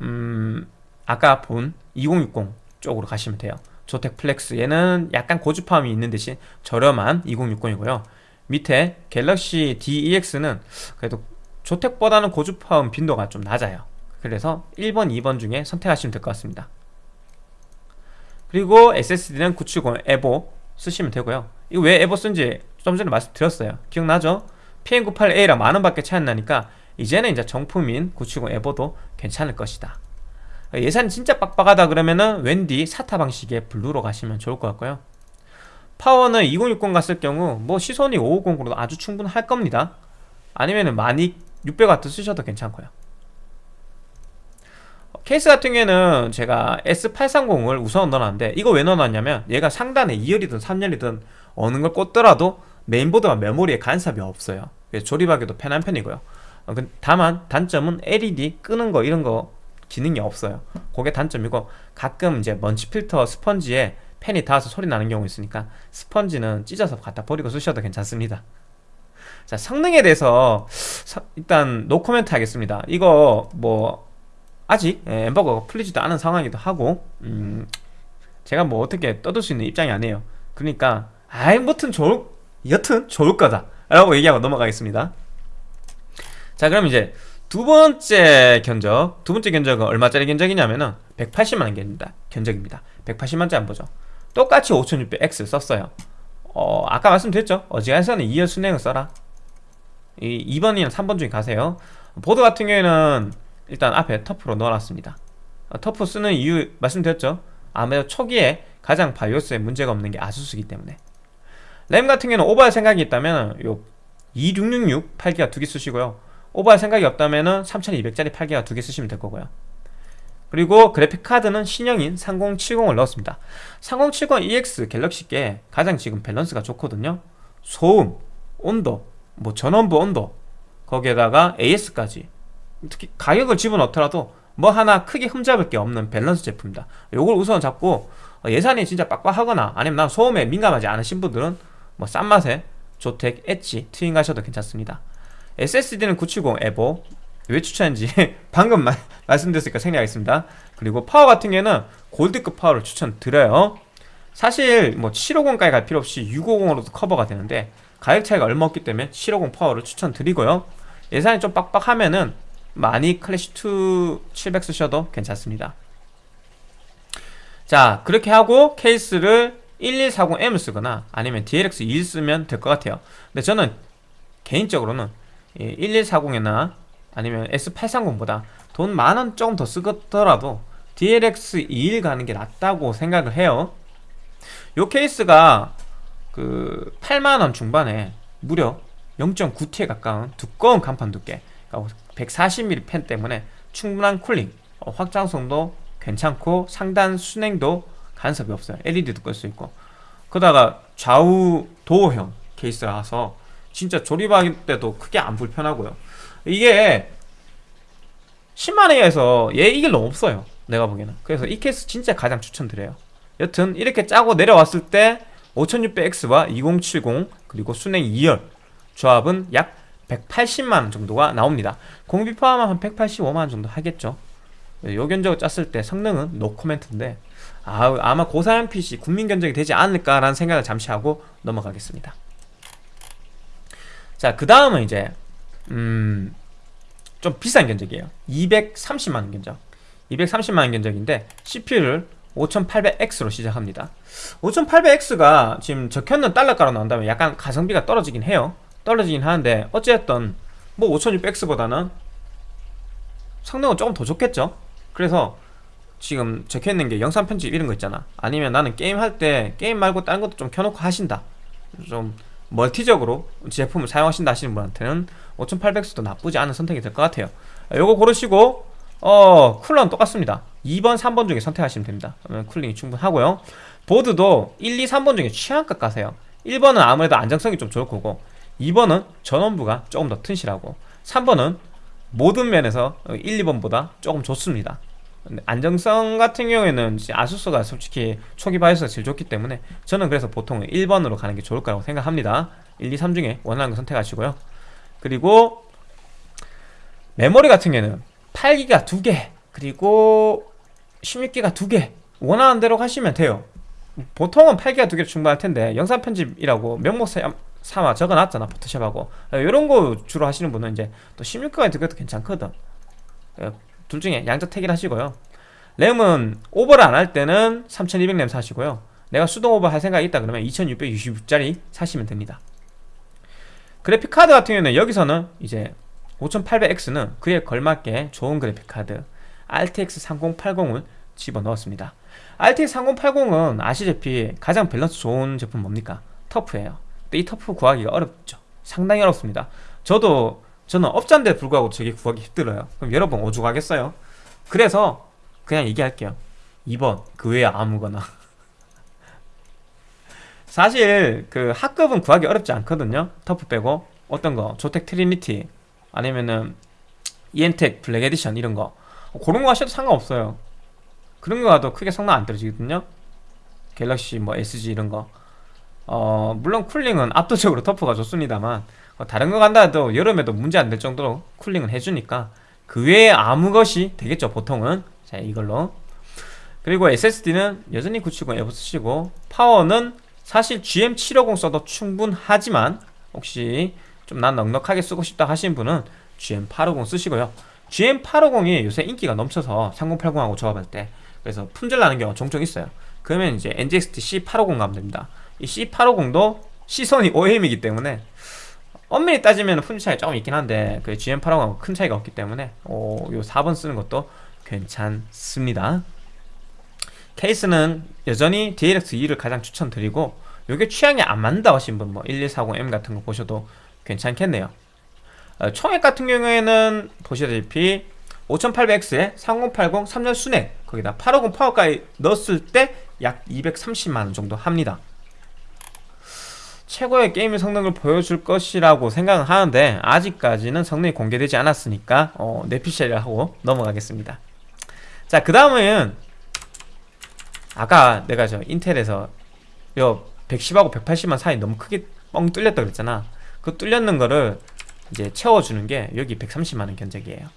음 아까 본 2060 쪽으로 가시면 돼요. ZOTAC 플렉스 얘는 약간 고주파음이 있는 대신 저렴한 2060이고요. 밑에 갤럭시 EX는 그래도 조텍보다는 고주파음 빈도가 좀 낮아요. 그래서 1번, 2번 중에 선택하시면 될 것 같습니다. 그리고 SSD는 970 에보 쓰시면 되고요. 이거 왜 에보 쓴지 좀 전에 말씀드렸어요. 기억나죠? PM98A랑 만원 밖에 차이 안 나니까 이제는 이제 정품인 970 에보도 괜찮을 것이다 예산이 진짜 빡빡하다 그러면은 웬디 사타 방식의 블루로 가시면 좋을 것 같고요. 파워는 2060 갔을 경우 뭐 시선이 550으로도 아주 충분할 겁니다. 아니면은 마닉 600W 쓰셔도 괜찮고요. 케이스 같은 경우에는 제가 S830을 우선 넣어놨는데 이거 왜 넣어놨냐면 얘가 상단에 2열이든 3열이든 어느 걸 꽂더라도 메인보드와 메모리에 간섭이 없어요. 그래서 조립하기도 편한 편이고요. 어, 다만 단점은 LED 끄는 거 이런 거 기능이 없어요. 그게 단점이고 가끔 이제 먼지 필터 스펀지에 펜이 닿아서 소리 나는 경우 있으니까 스펀지는 찢어서 갖다 버리고 쓰셔도 괜찮습니다. 자 성능에 대해서 일단 노코멘트 하겠습니다. 이거 뭐 아직 예, 엠버거가 풀리지도 않은 상황이기도 하고 음 제가 뭐 어떻게 떠들 수 있는 입장이 아니에요. 그러니까 아이 뭐튼 좋을 여튼 좋을 거다 라고 얘기하고 넘어가겠습니다. 자 그럼 이제 두 번째 견적 두 번째 견적은 얼마짜리 견적이냐면은 180만원 견적입니다. 견적입니다. 180만짜리 안 보죠? 똑같이 5600X 썼어요. 어 아까 말씀드렸죠? 어지간해서는 2열 순행을 써라. 이 2번이나 3번 중에 가세요. 보드 같은 경우에는 일단 앞에 터프로 넣어놨습니다. 어, 터프 쓰는 이유 말씀드렸죠? 아무래도 초기에 가장 바이오스에 문제가 없는 게 아수스기 때문에. 램 같은 경우는 오버할 생각이 있다면 요 2666 8기가 두 개 쓰시고요 오버할 생각이 없다면 3200짜리 8기가 두 개 쓰시면 될 거고요. 그리고 그래픽카드는 신형인 3070을 넣었습니다. 3070EX 갤럭시 게 가장 지금 밸런스가 좋거든요. 소음, 온도, 뭐 전원부 온도 거기에다가 AS까지. 특히 가격을 집어넣더라도 뭐 하나 크게 흠잡을 게 없는 밸런스 제품입니다. 요걸 우선 잡고 예산이 진짜 빡빡하거나 아니면 난 소음에 민감하지 않으신 분들은 뭐 싼 맛에 ZOTAC, Edge, Twin 가셔도 괜찮습니다 SSD는 970 EVO 왜 추천인지 방금 마, 말씀드렸으니까 생략하겠습니다. 그리고 파워 같은 경우에는 골드급 파워를 추천드려요. 사실 뭐 750까지 갈 필요 없이 650으로도 커버가 되는데 가격 차이가 얼마 없기 때문에 750 파워를 추천드리고요. 예산이 좀 빡빡하면은 많이 클래시2 700 쓰셔도 괜찮습니다. 자 그렇게 하고 케이스를 1140M을 쓰거나 아니면 DLX 21 쓰면 될 것 같아요. 근데 저는 개인적으로는 1140이나 아니면 S830보다 돈 만원 조금 더 쓰더라도 DLX 21 가는 게 낫다고 생각을 해요. 요 케이스가 그 8만원 중반에 무려 0.9T에 가까운 두꺼운 강판 두께 140mm 그러니까 팬 때문에 충분한 쿨링 어, 확장성도 괜찮고 상단 수랭도 간섭이 없어요. LED도 끌 수 있고. 그러다가 좌우 도어형 케이스라서 진짜 조립할 때도 크게 안 불편하고요. 이게 10만원에서 얘 이길 놈 없어요 내가 보기에는. 그래서 이 케이스 진짜 가장 추천드려요. 여튼 이렇게 짜고 내려왔을 때 5600X와 2070 그리고 수랭 2열 조합은 약 180만원 정도가 나옵니다. 공비 포함하면 185만원 정도 하겠죠. 요견적으로 짰을 때 성능은 no comment인데 아, 아마 고사양 PC 국민 견적이 되지 않을까라는 생각을 잠시 하고 넘어가겠습니다 자 그 다음은 이제 음, 좀 비싼 견적이에요. 230만원 견적. 230만원 견적인데 CPU를 5800X로 시작합니다. 5800X가 지금 적혀있는 달러가로 나온다면 약간 가성비가 떨어지긴 해요. 떨어지긴 하는데 어쨌든 뭐 5600X보다는 성능은 조금 더 좋겠죠? 그래서 지금 적혀있는 게 영상 편집 이런 거 있잖아. 아니면 나는 게임 할 때 게임 말고 다른 것도 좀 켜놓고 하신다. 좀 멀티적으로 제품을 사용하신다 하시는 분한테는 5800X도 나쁘지 않은 선택이 될 것 같아요. 요거 고르시고 어 쿨러는 똑같습니다. 2번 3번 중에 선택하시면 됩니다. 그러면 쿨링이 충분하고요. 보드도 1, 2, 3번 중에 취향껏 가세요. 1번은 아무래도 안정성이 좀 좋을 거고 2번은 전원부가 조금 더 튼실하고 3번은 모든 면에서 1, 2번보다 조금 좋습니다 안정성 같은 경우에는 아수스가 솔직히 초기 바이오스가 제일 좋기 때문에 저는 그래서 보통 1번으로 가는 게 좋을 거라고 생각합니다. 1, 2, 3 중에 원하는 거 선택하시고요. 그리고 메모리 같은 경우에는 8기가 2개 그리고 16기가 2개 원하는 대로 하시면 돼요. 보통은 8기가 2개 충분할 텐데 영상 편집이라고 명목 삼아 적어놨잖아 포토샵하고. 이런 거 주로 하시는 분은 이제 또 16기가 2개도 괜찮거든 둘 중에 양적 택일 하시고요. 램은 오버를 안 할 때는 3200램 사시고요. 내가 수동 오버 할 생각이 있다 그러면 2666짜리 사시면 됩니다. 그래픽카드 같은 경우는 여기서는 이제 5800X는 그에 걸맞게 좋은 그래픽카드 RTX 3080을 집어넣었습니다. RTX 3080은 아시다시피 가장 밸런스 좋은 제품 뭡니까? TUF예요. 근데 이 TUF 구하기가 어렵죠. 상당히 어렵습니다. 저도 저는 업자인데 불구하고 저게 구하기 힘들어요. 그럼 여러분 오죽하겠어요? 그래서 그냥 얘기할게요. 2번 그 외에 아무거나. 사실 그 하급은 구하기 어렵지 않거든요. TUF 빼고. 어떤 거? ZOTAC Trinity. 아니면은 이엠텍 Black Edition 이런 거. 그런 거 하셔도 상관없어요. 그런 거 가도 크게 성능 안 떨어지거든요. 갤럭시 뭐 SG 이런 거. 어, 물론 쿨링은 압도적으로 TUF가 좋습니다만. 어, 다른 거 간다 해도 여름에도 문제 안 될 정도로 쿨링을 해주니까 그 외에 아무 것이 되겠죠 보통은. 자 이걸로. 그리고 SSD는 여전히 970 EVO 쓰시고 파워는 사실 GM750 써도 충분하지만 혹시 좀 난 넉넉하게 쓰고 싶다 하시는 분은 GM850 쓰시고요. GM850이 요새 인기가 넘쳐서 3080하고 조합할 때 그래서 품절 나는 경우가 종종 있어요. 그러면 이제 NGXT C850 가면 됩니다. 이 C850도 시선이 OEM이기 때문에 엄밀히 따지면 품질 차이 조금 있긴 한데 그 GM850하고 큰 차이가 없기 때문에 오, 요 4번 쓰는 것도 괜찮습니다. 케이스는 여전히 DLX2를 가장 추천드리고 요게 취향이 안 맞는다 하신 분 뭐 1140M 같은 거 보셔도 괜찮겠네요. 어, 총액 같은 경우에는 보시다시피 5800X에 3080 3열 순액 거기다 850 파워까지 넣었을 때 약 230만원 정도 합니다 최고의 게임 성능을 보여줄 것이라고 생각은 하는데 아직까지는 성능이 공개되지 않았으니까 어, 내피셜을 하고 넘어가겠습니다. 자 그 다음은 아까 내가 저 인텔에서 요 110하고 180만 사이 너무 크게 뻥 뚫렸다 그랬잖아. 그 뚫렸는 거를 이제 채워주는 게 여기 130만원 견적이에요.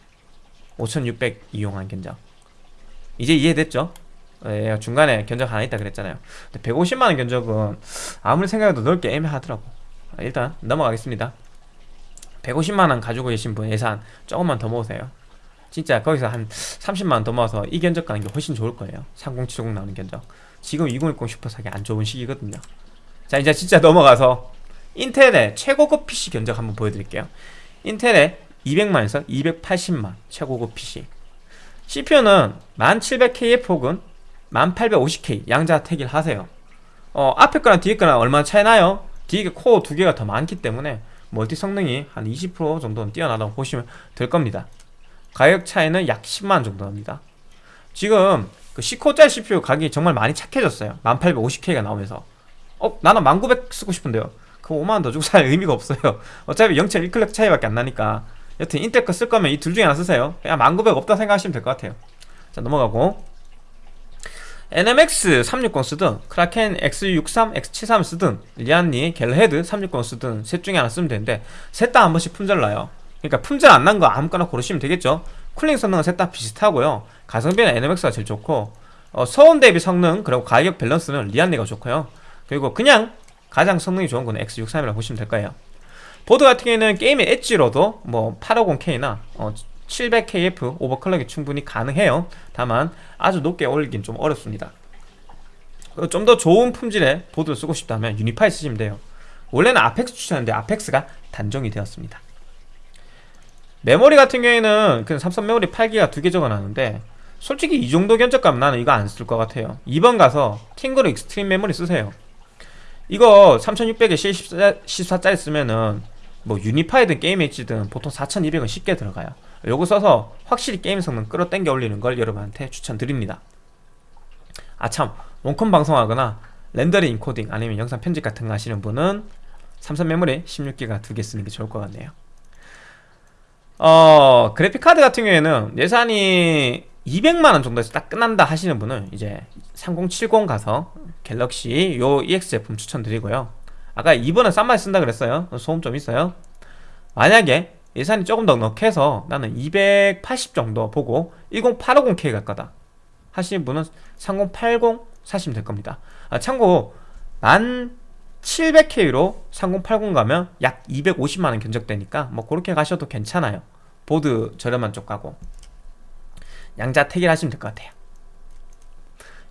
5600 이용한 견적. 이제 이해됐죠? 예, 중간에 견적 하나 있다 그랬잖아요. 150만원 견적은 아무리 생각해도 넓게 애매하더라고. 일단 넘어가겠습니다. 150만원 가지고 계신 분 예산 조금만 더 모으세요. 진짜 거기서 한 30만원 더 모아서 이 견적 가는 게 훨씬 좋을 거예요. 3070 나오는 견적. 지금 2060 슈퍼 사기 안 좋은 시기거든요. 자 이제 진짜 넘어가서 인텔의 최고급 PC 견적 한번 보여드릴게요. 인텔의 200만에서 280만 최고급 PC. CPU는 1700K의 폭은 1850K 양자 택일 하세요. 어, 앞에 거랑 뒤에 거랑 얼마나 차이 나요? 뒤에 코어 두 개가 더 많기 때문에 멀티 성능이 한 20% 정도는 뛰어나다고 보시면 될 겁니다. 가격 차이는 약 10만원 정도 납니다. 지금 그 10코어짜리 CPU 가격이 정말 많이 착해졌어요. 1850K가 나오면서. 어? 나는 1900 쓰고 싶은데요. 그 5만원 더 주고 살 의미가 없어요. 어차피 0.1클럭 차이밖에 안 나니까. 여튼 인텔 거 쓸 거면 이 둘 중에 하나 쓰세요. 그냥 1900 없다 생각하시면 될 것 같아요. 자 넘어가고 NMX 360 쓰든 Kraken X63, X73 쓰든 Lian Li, Galahad 360 쓰든 셋 중에 하나 쓰면 되는데 셋 다 한 번씩 품절 나요. 그러니까 품절 안 난 거 아무거나 고르시면 되겠죠. cooling 성능은 셋 다 비슷하고요. 가성비는 NMX가 제일 좋고 어, 소음 대비 성능 그리고 가격 밸런스는 Lian Li가 좋고요. 그리고 그냥 가장 성능이 좋은 건 X63이라고 보시면 될 거예요. 보드 같은 경우에는 게임의 엣지로도 뭐 850K나 어, 700KF 오버클럭이 충분히 가능해요. 다만 아주 높게 올리긴 좀 어렵습니다. 좀 더 좋은 품질의 보드를 쓰고 싶다면 Unify 쓰시면 돼요. 원래는 Apex 추천했는데 아펙스가 단종이 되었습니다. 메모리 같은 경우에는 그냥 삼성 메모리 8기가 두 개 적어놨는데 솔직히 이 정도 견적 가면 나는 이거 안 쓸 것 같아요. 2번 가서 TeamGroup Xtreem 메모리 쓰세요. 이거 3600에 C14짜리 쓰면은 뭐 Unify든 Gaming Edge든 보통 4200은 쉽게 들어가요 요거 써서 확실히 게임 성능 끌어당겨 올리는 걸 여러분한테 추천드립니다. 아참 원컴 방송하거나 렌더링 인코딩 아니면 영상 편집 같은 거 하시는 분은 삼성 메모리 16기가 두 개 쓰는 게 좋을 것 같네요. 어 그래픽카드 같은 경우에는 예산이 200만원 정도에서 딱 끝난다 하시는 분은 이제 3070 가서 갤럭시 요 EX 제품 추천드리고요. 아까 2번은 싼맛 쓴다 그랬어요. 소음 좀 있어요. 만약에 예산이 조금 더 넉해서 나는 280 정도 보고 10850K 갈 거다. 하시는 분은 3080 사시면 될 겁니다. 아, 참고 1700K로 3080 가면 약 250만원 견적되니까 뭐 그렇게 가셔도 괜찮아요. 보드 저렴한 쪽 가고 양자 택일 하시면 될 것 같아요.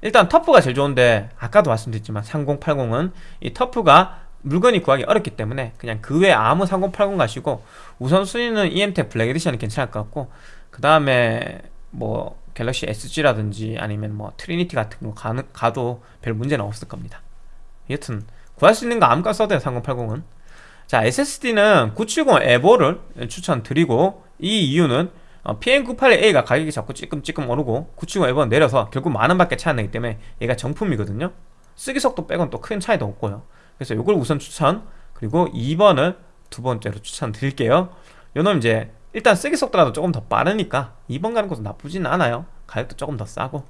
일단 TUF가 제일 좋은데 아까도 말씀드렸지만 3080은 이 TUF가 물건이 구하기 어렵기 때문에 그냥 그 외에 아무 3080 가시고 우선순위는 EMTEC Black Edition이 괜찮을 것 같고 그 다음에 뭐 갤럭시 SG라든지 아니면 뭐 Trinity 같은 거 가는, 가도 별 문제는 없을 겁니다. 여튼 구할 수 있는 거 아무거나 써도 돼요 3080은 자 SSD는 970 Evo를 추천드리고 이 이유는 어, PM981A가 가격이 자꾸 찌끔찌끔 오르고 970 Evo는 내려서 결국 만원 밖에 차이 안 나기 때문에 얘가 정품이거든요. 쓰기 속도 빼곤 또 큰 차이도 없고요 그래서 이걸 우선 추천 그리고 2번을 두 번째로 추천드릴게요. 요놈 이제 일단 쓰기 속도라도 조금 더 빠르니까 2번 가는 것도 나쁘진 않아요. 가격도 조금 더 싸고.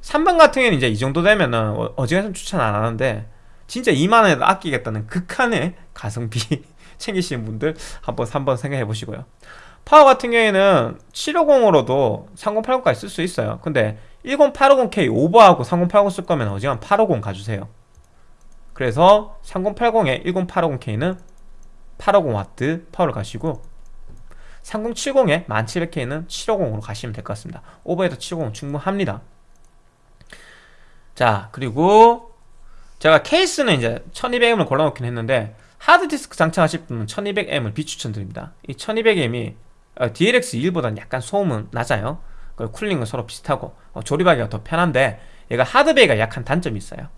3번 같은 경우는 이제 이 정도 되면은 어, 어지간히 추천 안 하는데 진짜 2만원에도 아끼겠다는 극한의 가성비 챙기시는 분들 한번 3번 생각해 보시고요. 파워 같은 경우에는 750으로도 3080까지 쓸 수 있어요. 근데 10850K 오버하고 3080 쓸 거면 어지간 850 가주세요 그래서 3080에 1080K는 850W 파워를 가시고 3070에 1700K는 750으로 가시면 될 것 같습니다. 오버해도 750 충분합니다. 자 그리고 제가 케이스는 이제 1200M을 골라놓긴 했는데 하드디스크 장착하실 분은 1200M을 비추천드립니다. 이 1200M이 어, DLX21보다는 약간 소음은 낮아요. 쿨링은 서로 비슷하고 어, 조립하기가 더 편한데 얘가 hard bay가 약한 단점이 있어요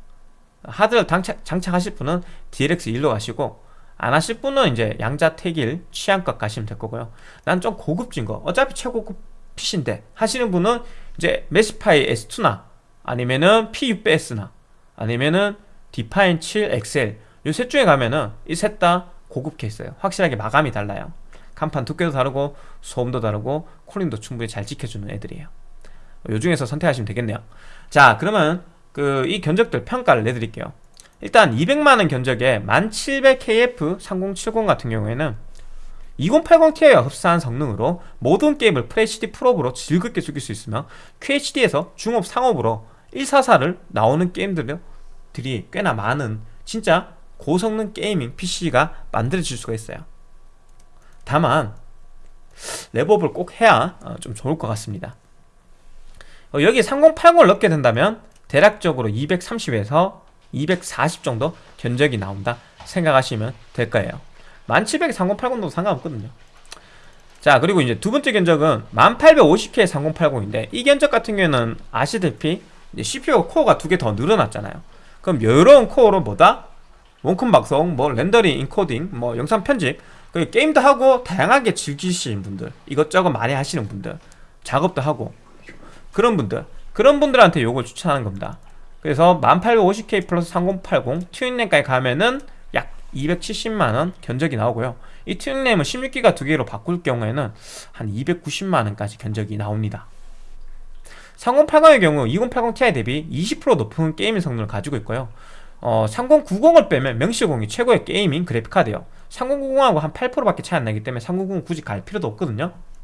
하드를 장착, 장착하실 분은 DLX1로 가시고 안 하실 분은 이제 양자 택일 취향껏 가시면 될 거고요. 난 좀 고급진 거. 어차피 최고급 PC인데 하시는 분은 이제 Meshify S2나 아니면은 P600S나 아니면은 Define 7 XL 요 셋 중에 가면은 이 셋 다 고급 케이스예요. 확실하게 마감이 달라요. 강판 두께도 다르고 소음도 다르고 cooling도 충분히 잘 지켜주는 애들이에요. 요 중에서 선택하시면 되겠네요. 자 그러면 그 이 견적들 평가를 내드릴게요. 일단 200만원 견적에 1700KF 3070 같은 경우에는 2080ti와 흡사한 성능으로 모든 게임을 FHD 프로브로 즐겁게 즐길 수 있으며 QHD에서 중업 상업으로 144를 나오는 게임들이 꽤나 많은 진짜 고성능 게이밍 PC가 만들어질 수가 있어요. 다만 랩업을 꼭 해야 어, 좀 좋을 것 같습니다. 어, 여기 3080을 넣게 된다면 대략적으로 230에서 240 정도 견적이 나온다 생각하시면 될 거예요. 1700에 3080도 상관없거든요. 자 그리고 이제 두 번째 견적은 1850K의 3080인데 이 견적 같은 경우에는 아시다시피 CPU 코어가 두 개 더 늘어났잖아요. 그럼 여러 코어로 뭐다? 원컴 방송, 뭐 렌더링, 인코딩, 뭐 영상 편집 그 게임도 하고 다양하게 즐기시는 분들 이것저것 많이 하시는 분들 작업도 하고 그런 분들 그런 분들한테 요걸 추천하는 겁니다. 그래서 1850K 플러스 3080 튜닝램까지 가면은 약 270만원 견적이 나오고요. 이 튜닝램은 16기가 두 개로 바꿀 경우에는 한 290만원까지 견적이 나옵니다. 3080의 경우 2080ti 대비 20% 높은 게이밍 성능을 가지고 있고요. 어, 3090을 빼면 명시공이 최고의 게이밍 그래픽카드예요. 3090하고 한 8%밖에 차이 안 나기 때문에 3090 굳이 갈 필요도 없거든요. 그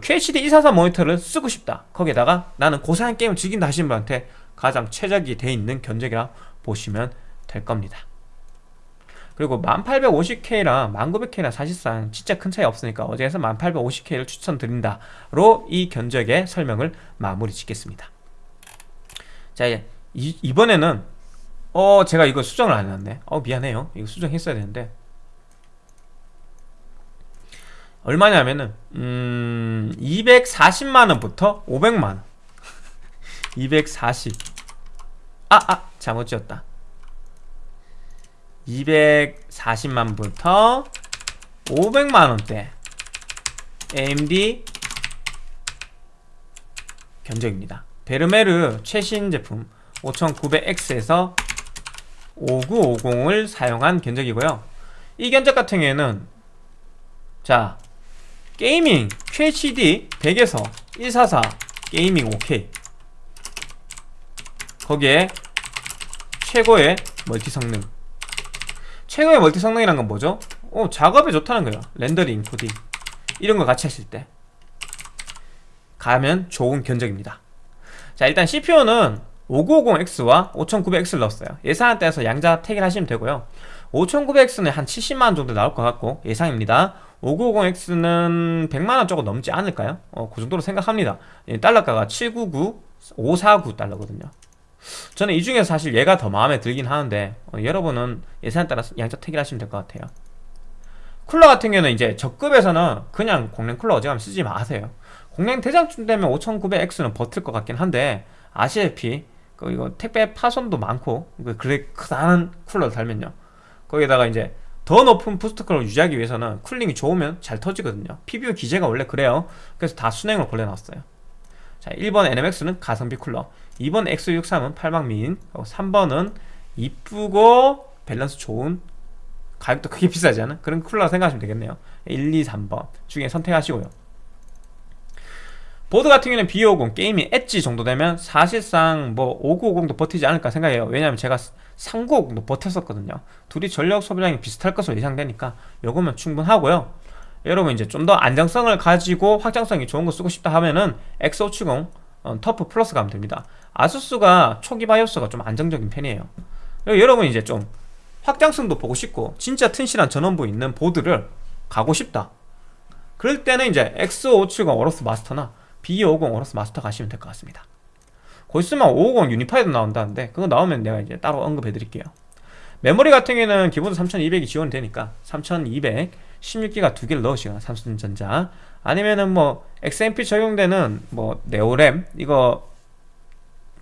QHD 244 모니터를 쓰고 싶다. 거기에다가 나는 고사양 게임을 즐긴다 하시는 분한테 가장 최적이 돼 있는 견적이라 보시면 될 겁니다. 그리고 1850K랑 1900K랑 사실상 진짜 큰 차이 없으니까 어제에서 1850K를 추천드린다로 이 견적의 설명을 마무리 짓겠습니다. 자 이, 이번에는 어 제가 이거 수정을 안 해놨네 어 미안해요. 이거 수정했어야 되는데 얼마냐면은 음 240만원부터 500만원 240 아! 아! 잘못 지었다 240만부터 500만원대 AMD 견적입니다 Vermeer 최신 제품 5900X에서 5950을 사용한 견적이고요 이 견적 같은 경우에는 자 gaming QHD 100에서 144 gaming OK 거기에 최고의 멀티 성능. 최고의 멀티 성능이란 건 뭐죠? 어, 작업에 좋다는 거예요. 렌더링, 코딩. 이런 거 같이 하실 때. 가면 좋은 견적입니다. 자 일단 CPU는 5950X와 5900X를 넣었어요. 예산에 따라서 양자 택일 하시면 되고요. 5900X는 한 70만원 정도 나올 것 같고 예상입니다 5950X는 100만원 조금 넘지 않을까요? 어, 그 정도로 생각합니다. 달러가가 799, 549 달러거든요. 저는 이 중에서 사실 얘가 더 마음에 들긴 하는데 어, 여러분은 예산에 따라서 양자 택일하시면 될 것 같아요. 쿨러 같은 경우는 이제 적급에서는 그냥 공랭 쿨러 어지간하면 쓰지 마세요. 공랭 대장쯤 되면 5900X는 버틸 것 같긴 한데 아시다시피 그 이거 택배 파손도 많고 그 그렇게 커다란 쿨러를 달면요. 거기다가 이제 더 높은 boost clock을 유지하기 위해서는 cooling이 좋으면 잘 터지거든요. PBO 기제가 원래 그래요. 그래서 다 수랭으로 골라놨어요. 자 1번 NMX는 가성비 쿨러. 2번 X63은 팔방미인. 3번은 이쁘고 밸런스 좋은 가격도 크게 비싸지 않은 그런 쿨러 생각하시면 되겠네요. 1, 2, 3번 중에 선택하시고요. 보드 같은 경우는 B50 게임이 엣지 정도 되면 사실상 뭐 5950도 버티지 않을까 생각해요. 왜냐면 제가 3950도 버텼었거든요. 둘이 전력 소비량이 비슷할 것으로 예상되니까 요거면 충분하고요. 여러분 이제 좀 더 안정성을 가지고 확장성이 좋은 거 쓰고 싶다 하면은 X570 어, TUF Plus 가면 됩니다. ASUS가 초기 바이오스가 좀 안정적인 편이에요. 여러분 이제 좀 확장성도 보고 싶고 진짜 튼실한 전원부 있는 보드를 가고 싶다. 그럴 때는 이제 X570 Aorus Master나 B250 Aorus Master 가시면 될 것 같습니다 곧 있으면 550 Unify도 나온다는데 그거 나오면 내가 이제 따로 언급해 드릴게요. 메모리 같은 경우에는 기본으로 3200이 지원이 되니까 3200 16기가 두 개를 넣으시거나 삼성전자. 아니면은 뭐 XMP 적용되는 뭐 네오램 이거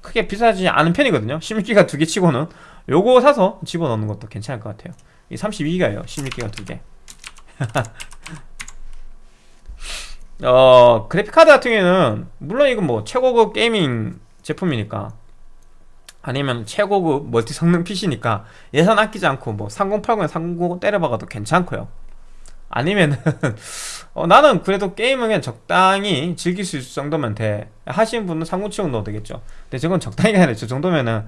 크게 비싸지 않은 편이거든요. 16기가 두 개 치고는 요거 사서 집어넣는 것도 괜찮을 것 같아요. 이 32기가예요 16기가 두개. 어 그래픽카드 같은 경우에는 물론 이건 뭐 최고급 게이밍 제품이니까. 아니면 최고급 멀티 성능 PC니까 예산 아끼지 않고 뭐 3080에 3090 때려박아도 괜찮고요. 아니면은 어, 나는 그래도 게임은 그냥 적당히 즐길 수 있을 정도면 돼. 하시는 분은 3070 넣어도 되겠죠. 근데 저건 적당히가 아니라 저 정도면은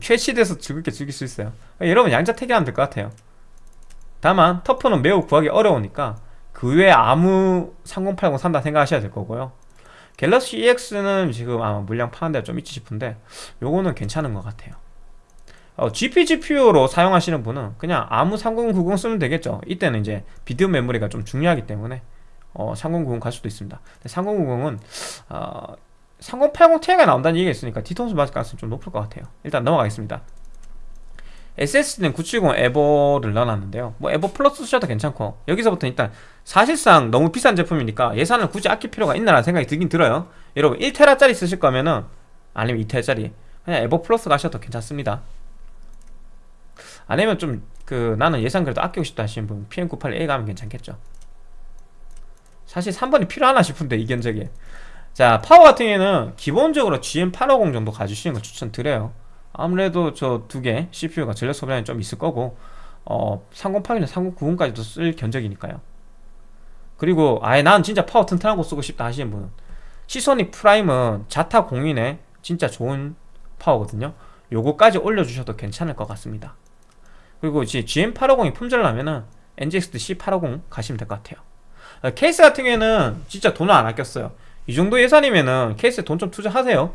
쾌치돼서 즐겁게 즐길 수 있어요. 여러분 양자택일하면 될 것 같아요. 다만 터프는 매우 구하기 어려우니까 그 외에 아무 3080 산다 생각하셔야 될 거고요 갤럭시 EX는 지금 아마 물량 파는 데가 좀 있지 싶은데 요거는 괜찮은 것 같아요. 어, GP, GPU로 사용하시는 분은 그냥 아무 3090 쓰면 되겠죠. 이때는 이제 비디오 메모리가 좀 중요하기 때문에 어, 3090 갈 수도 있습니다. 3090은 어, 3080 Ti가 나온다는 얘기가 있으니까 뒤통수 맞을 가능성이 좀 높을 것 같아요. 일단 넘어가겠습니다 SSD는 970 에버를 넣어놨는데요. 뭐 에버 플러스 쓰셔도 괜찮고 여기서부터 일단 사실상 너무 비싼 제품이니까 예산을 굳이 아낄 필요가 있나라는 생각이 들긴 들어요. 여러분 1테라짜리 쓰실 거면은 아니면 2테라짜리 그냥 에버 플러스 가셔도 괜찮습니다. 아니면 좀 그 나는 예산 그래도 아끼고 싶다 하시는 분 PM981A 가면 괜찮겠죠. 사실 3번이 필요하나 싶은데 이 견적에. 자 파워 같은 경우에는 기본적으로 GM850 정도 가주시는 걸 추천드려요 아무래도 저 두 개 CPU가 전력 소비량이 좀 있을 거고 어 3080이나 3090까지도 쓸 견적이니까요. 그리고 아예 난 진짜 파워 튼튼하고 쓰고 싶다 하시는 분은 Seasonic Prime은 자타 공인의 진짜 좋은 파워거든요. 요거까지 올려주셔도 괜찮을 것 같습니다. 그리고 이제 GM850이 품절나면은 NZXT C850 가시면 될 것 같아요. 어, 케이스 같은 경우에는 진짜 돈을 안 아꼈어요. 이 정도 예산이면은 케이스에 돈 좀 투자하세요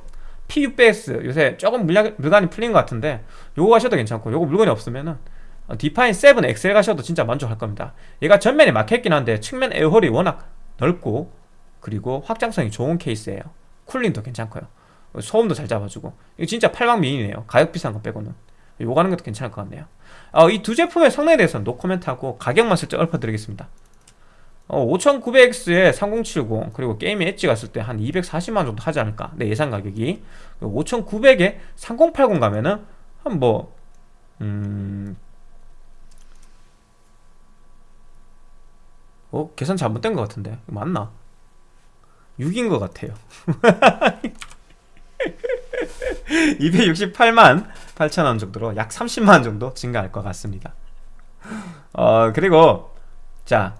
P600S 요새 조금 물량, 물건이 풀린 것 같은데 요거 가셔도 괜찮고 요거 물건이 없으면은 어, Define 7 XL 가셔도 진짜 만족할 겁니다. 얘가 전면이 막혀있긴 한데 측면 air hole이 워낙 넓고 그리고 확장성이 좋은 케이스예요. cooling도 괜찮고요. 소음도 잘 잡아주고. 이거 진짜 8방 미인이네요. 가격 비싼 거 빼고는. 요거 하는 것도 괜찮을 것 같네요. 어, 이 두 제품의 성능에 대해서는 노코멘트하고 가격만 슬쩍 읊어드리겠습니다 어, 5900X에 3070 그리고 게임의 엣지 갔을 때 한 240만 정도 하지 않을까 내 예산 가격이 5900에 3080 가면은 한뭐 음... 어? 계산 잘못된 것 같은데 맞나? 6인 것 같아요 268만 8천원 정도로 약 30만원 정도 증가할 것 같습니다 어 그리고 자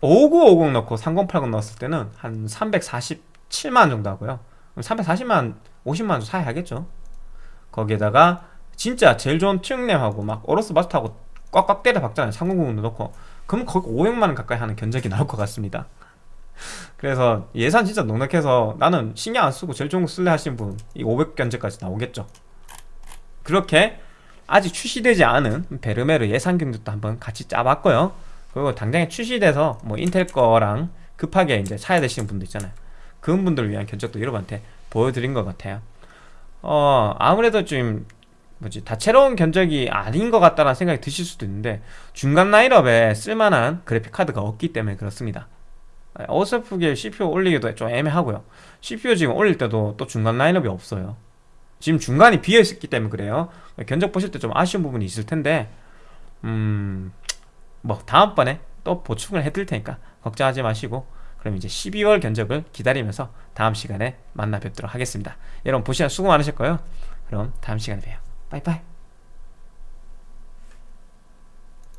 5950 넣고 3080 넣었을 때는 한 347만원 정도 하고요. 340만 50만원 정도 사야겠죠? 거기에다가 진짜 제일 좋은 튜닝램하고 막 오로스 마스터하고 꽉꽉 때려 박잖아요. 3090도 넣고. 그럼 거의 500만원 가까이 하는 견적이 나올 것 같습니다. 그래서 예산 진짜 넉넉해서 나는 신경 안 쓰고 제일 좋은 거 쓸래 하시는 분이 500 견적까지 나오겠죠. 그렇게 아직 출시되지 않은 베르메르 예산 경적도 한번 같이 짜봤고요 그리고 당장에 출시돼서 뭐 인텔 거랑 급하게 이제 사야 되시는 분들 있잖아요. 그런 분들을 위한 견적도 여러분한테 보여드린 것 같아요. 어 아무래도 좀 뭐지 다채로운 견적이 아닌 것 같다는 생각이 드실 수도 있는데 중간 라인업에 쓸만한 그래픽카드가 없기 때문에 그렇습니다. 어설프게 CPU 올리기도 좀 애매하고요. CPU 지금 올릴 때도 또 중간 라인업이 없어요. 지금 중간이 비어있기 때문에 그래요. 견적 보실 때 좀 아쉬운 부분이 있을 텐데 음... 뭐 다음번에 또 보충을 해드릴 테니까 걱정하지 마시고 그럼 이제 12월 견적을 기다리면서 다음 시간에 만나 뵙도록 하겠습니다. 여러분 보시느라 수고 많으셨고요. 그럼 다음 시간에 봬요. 빠이빠이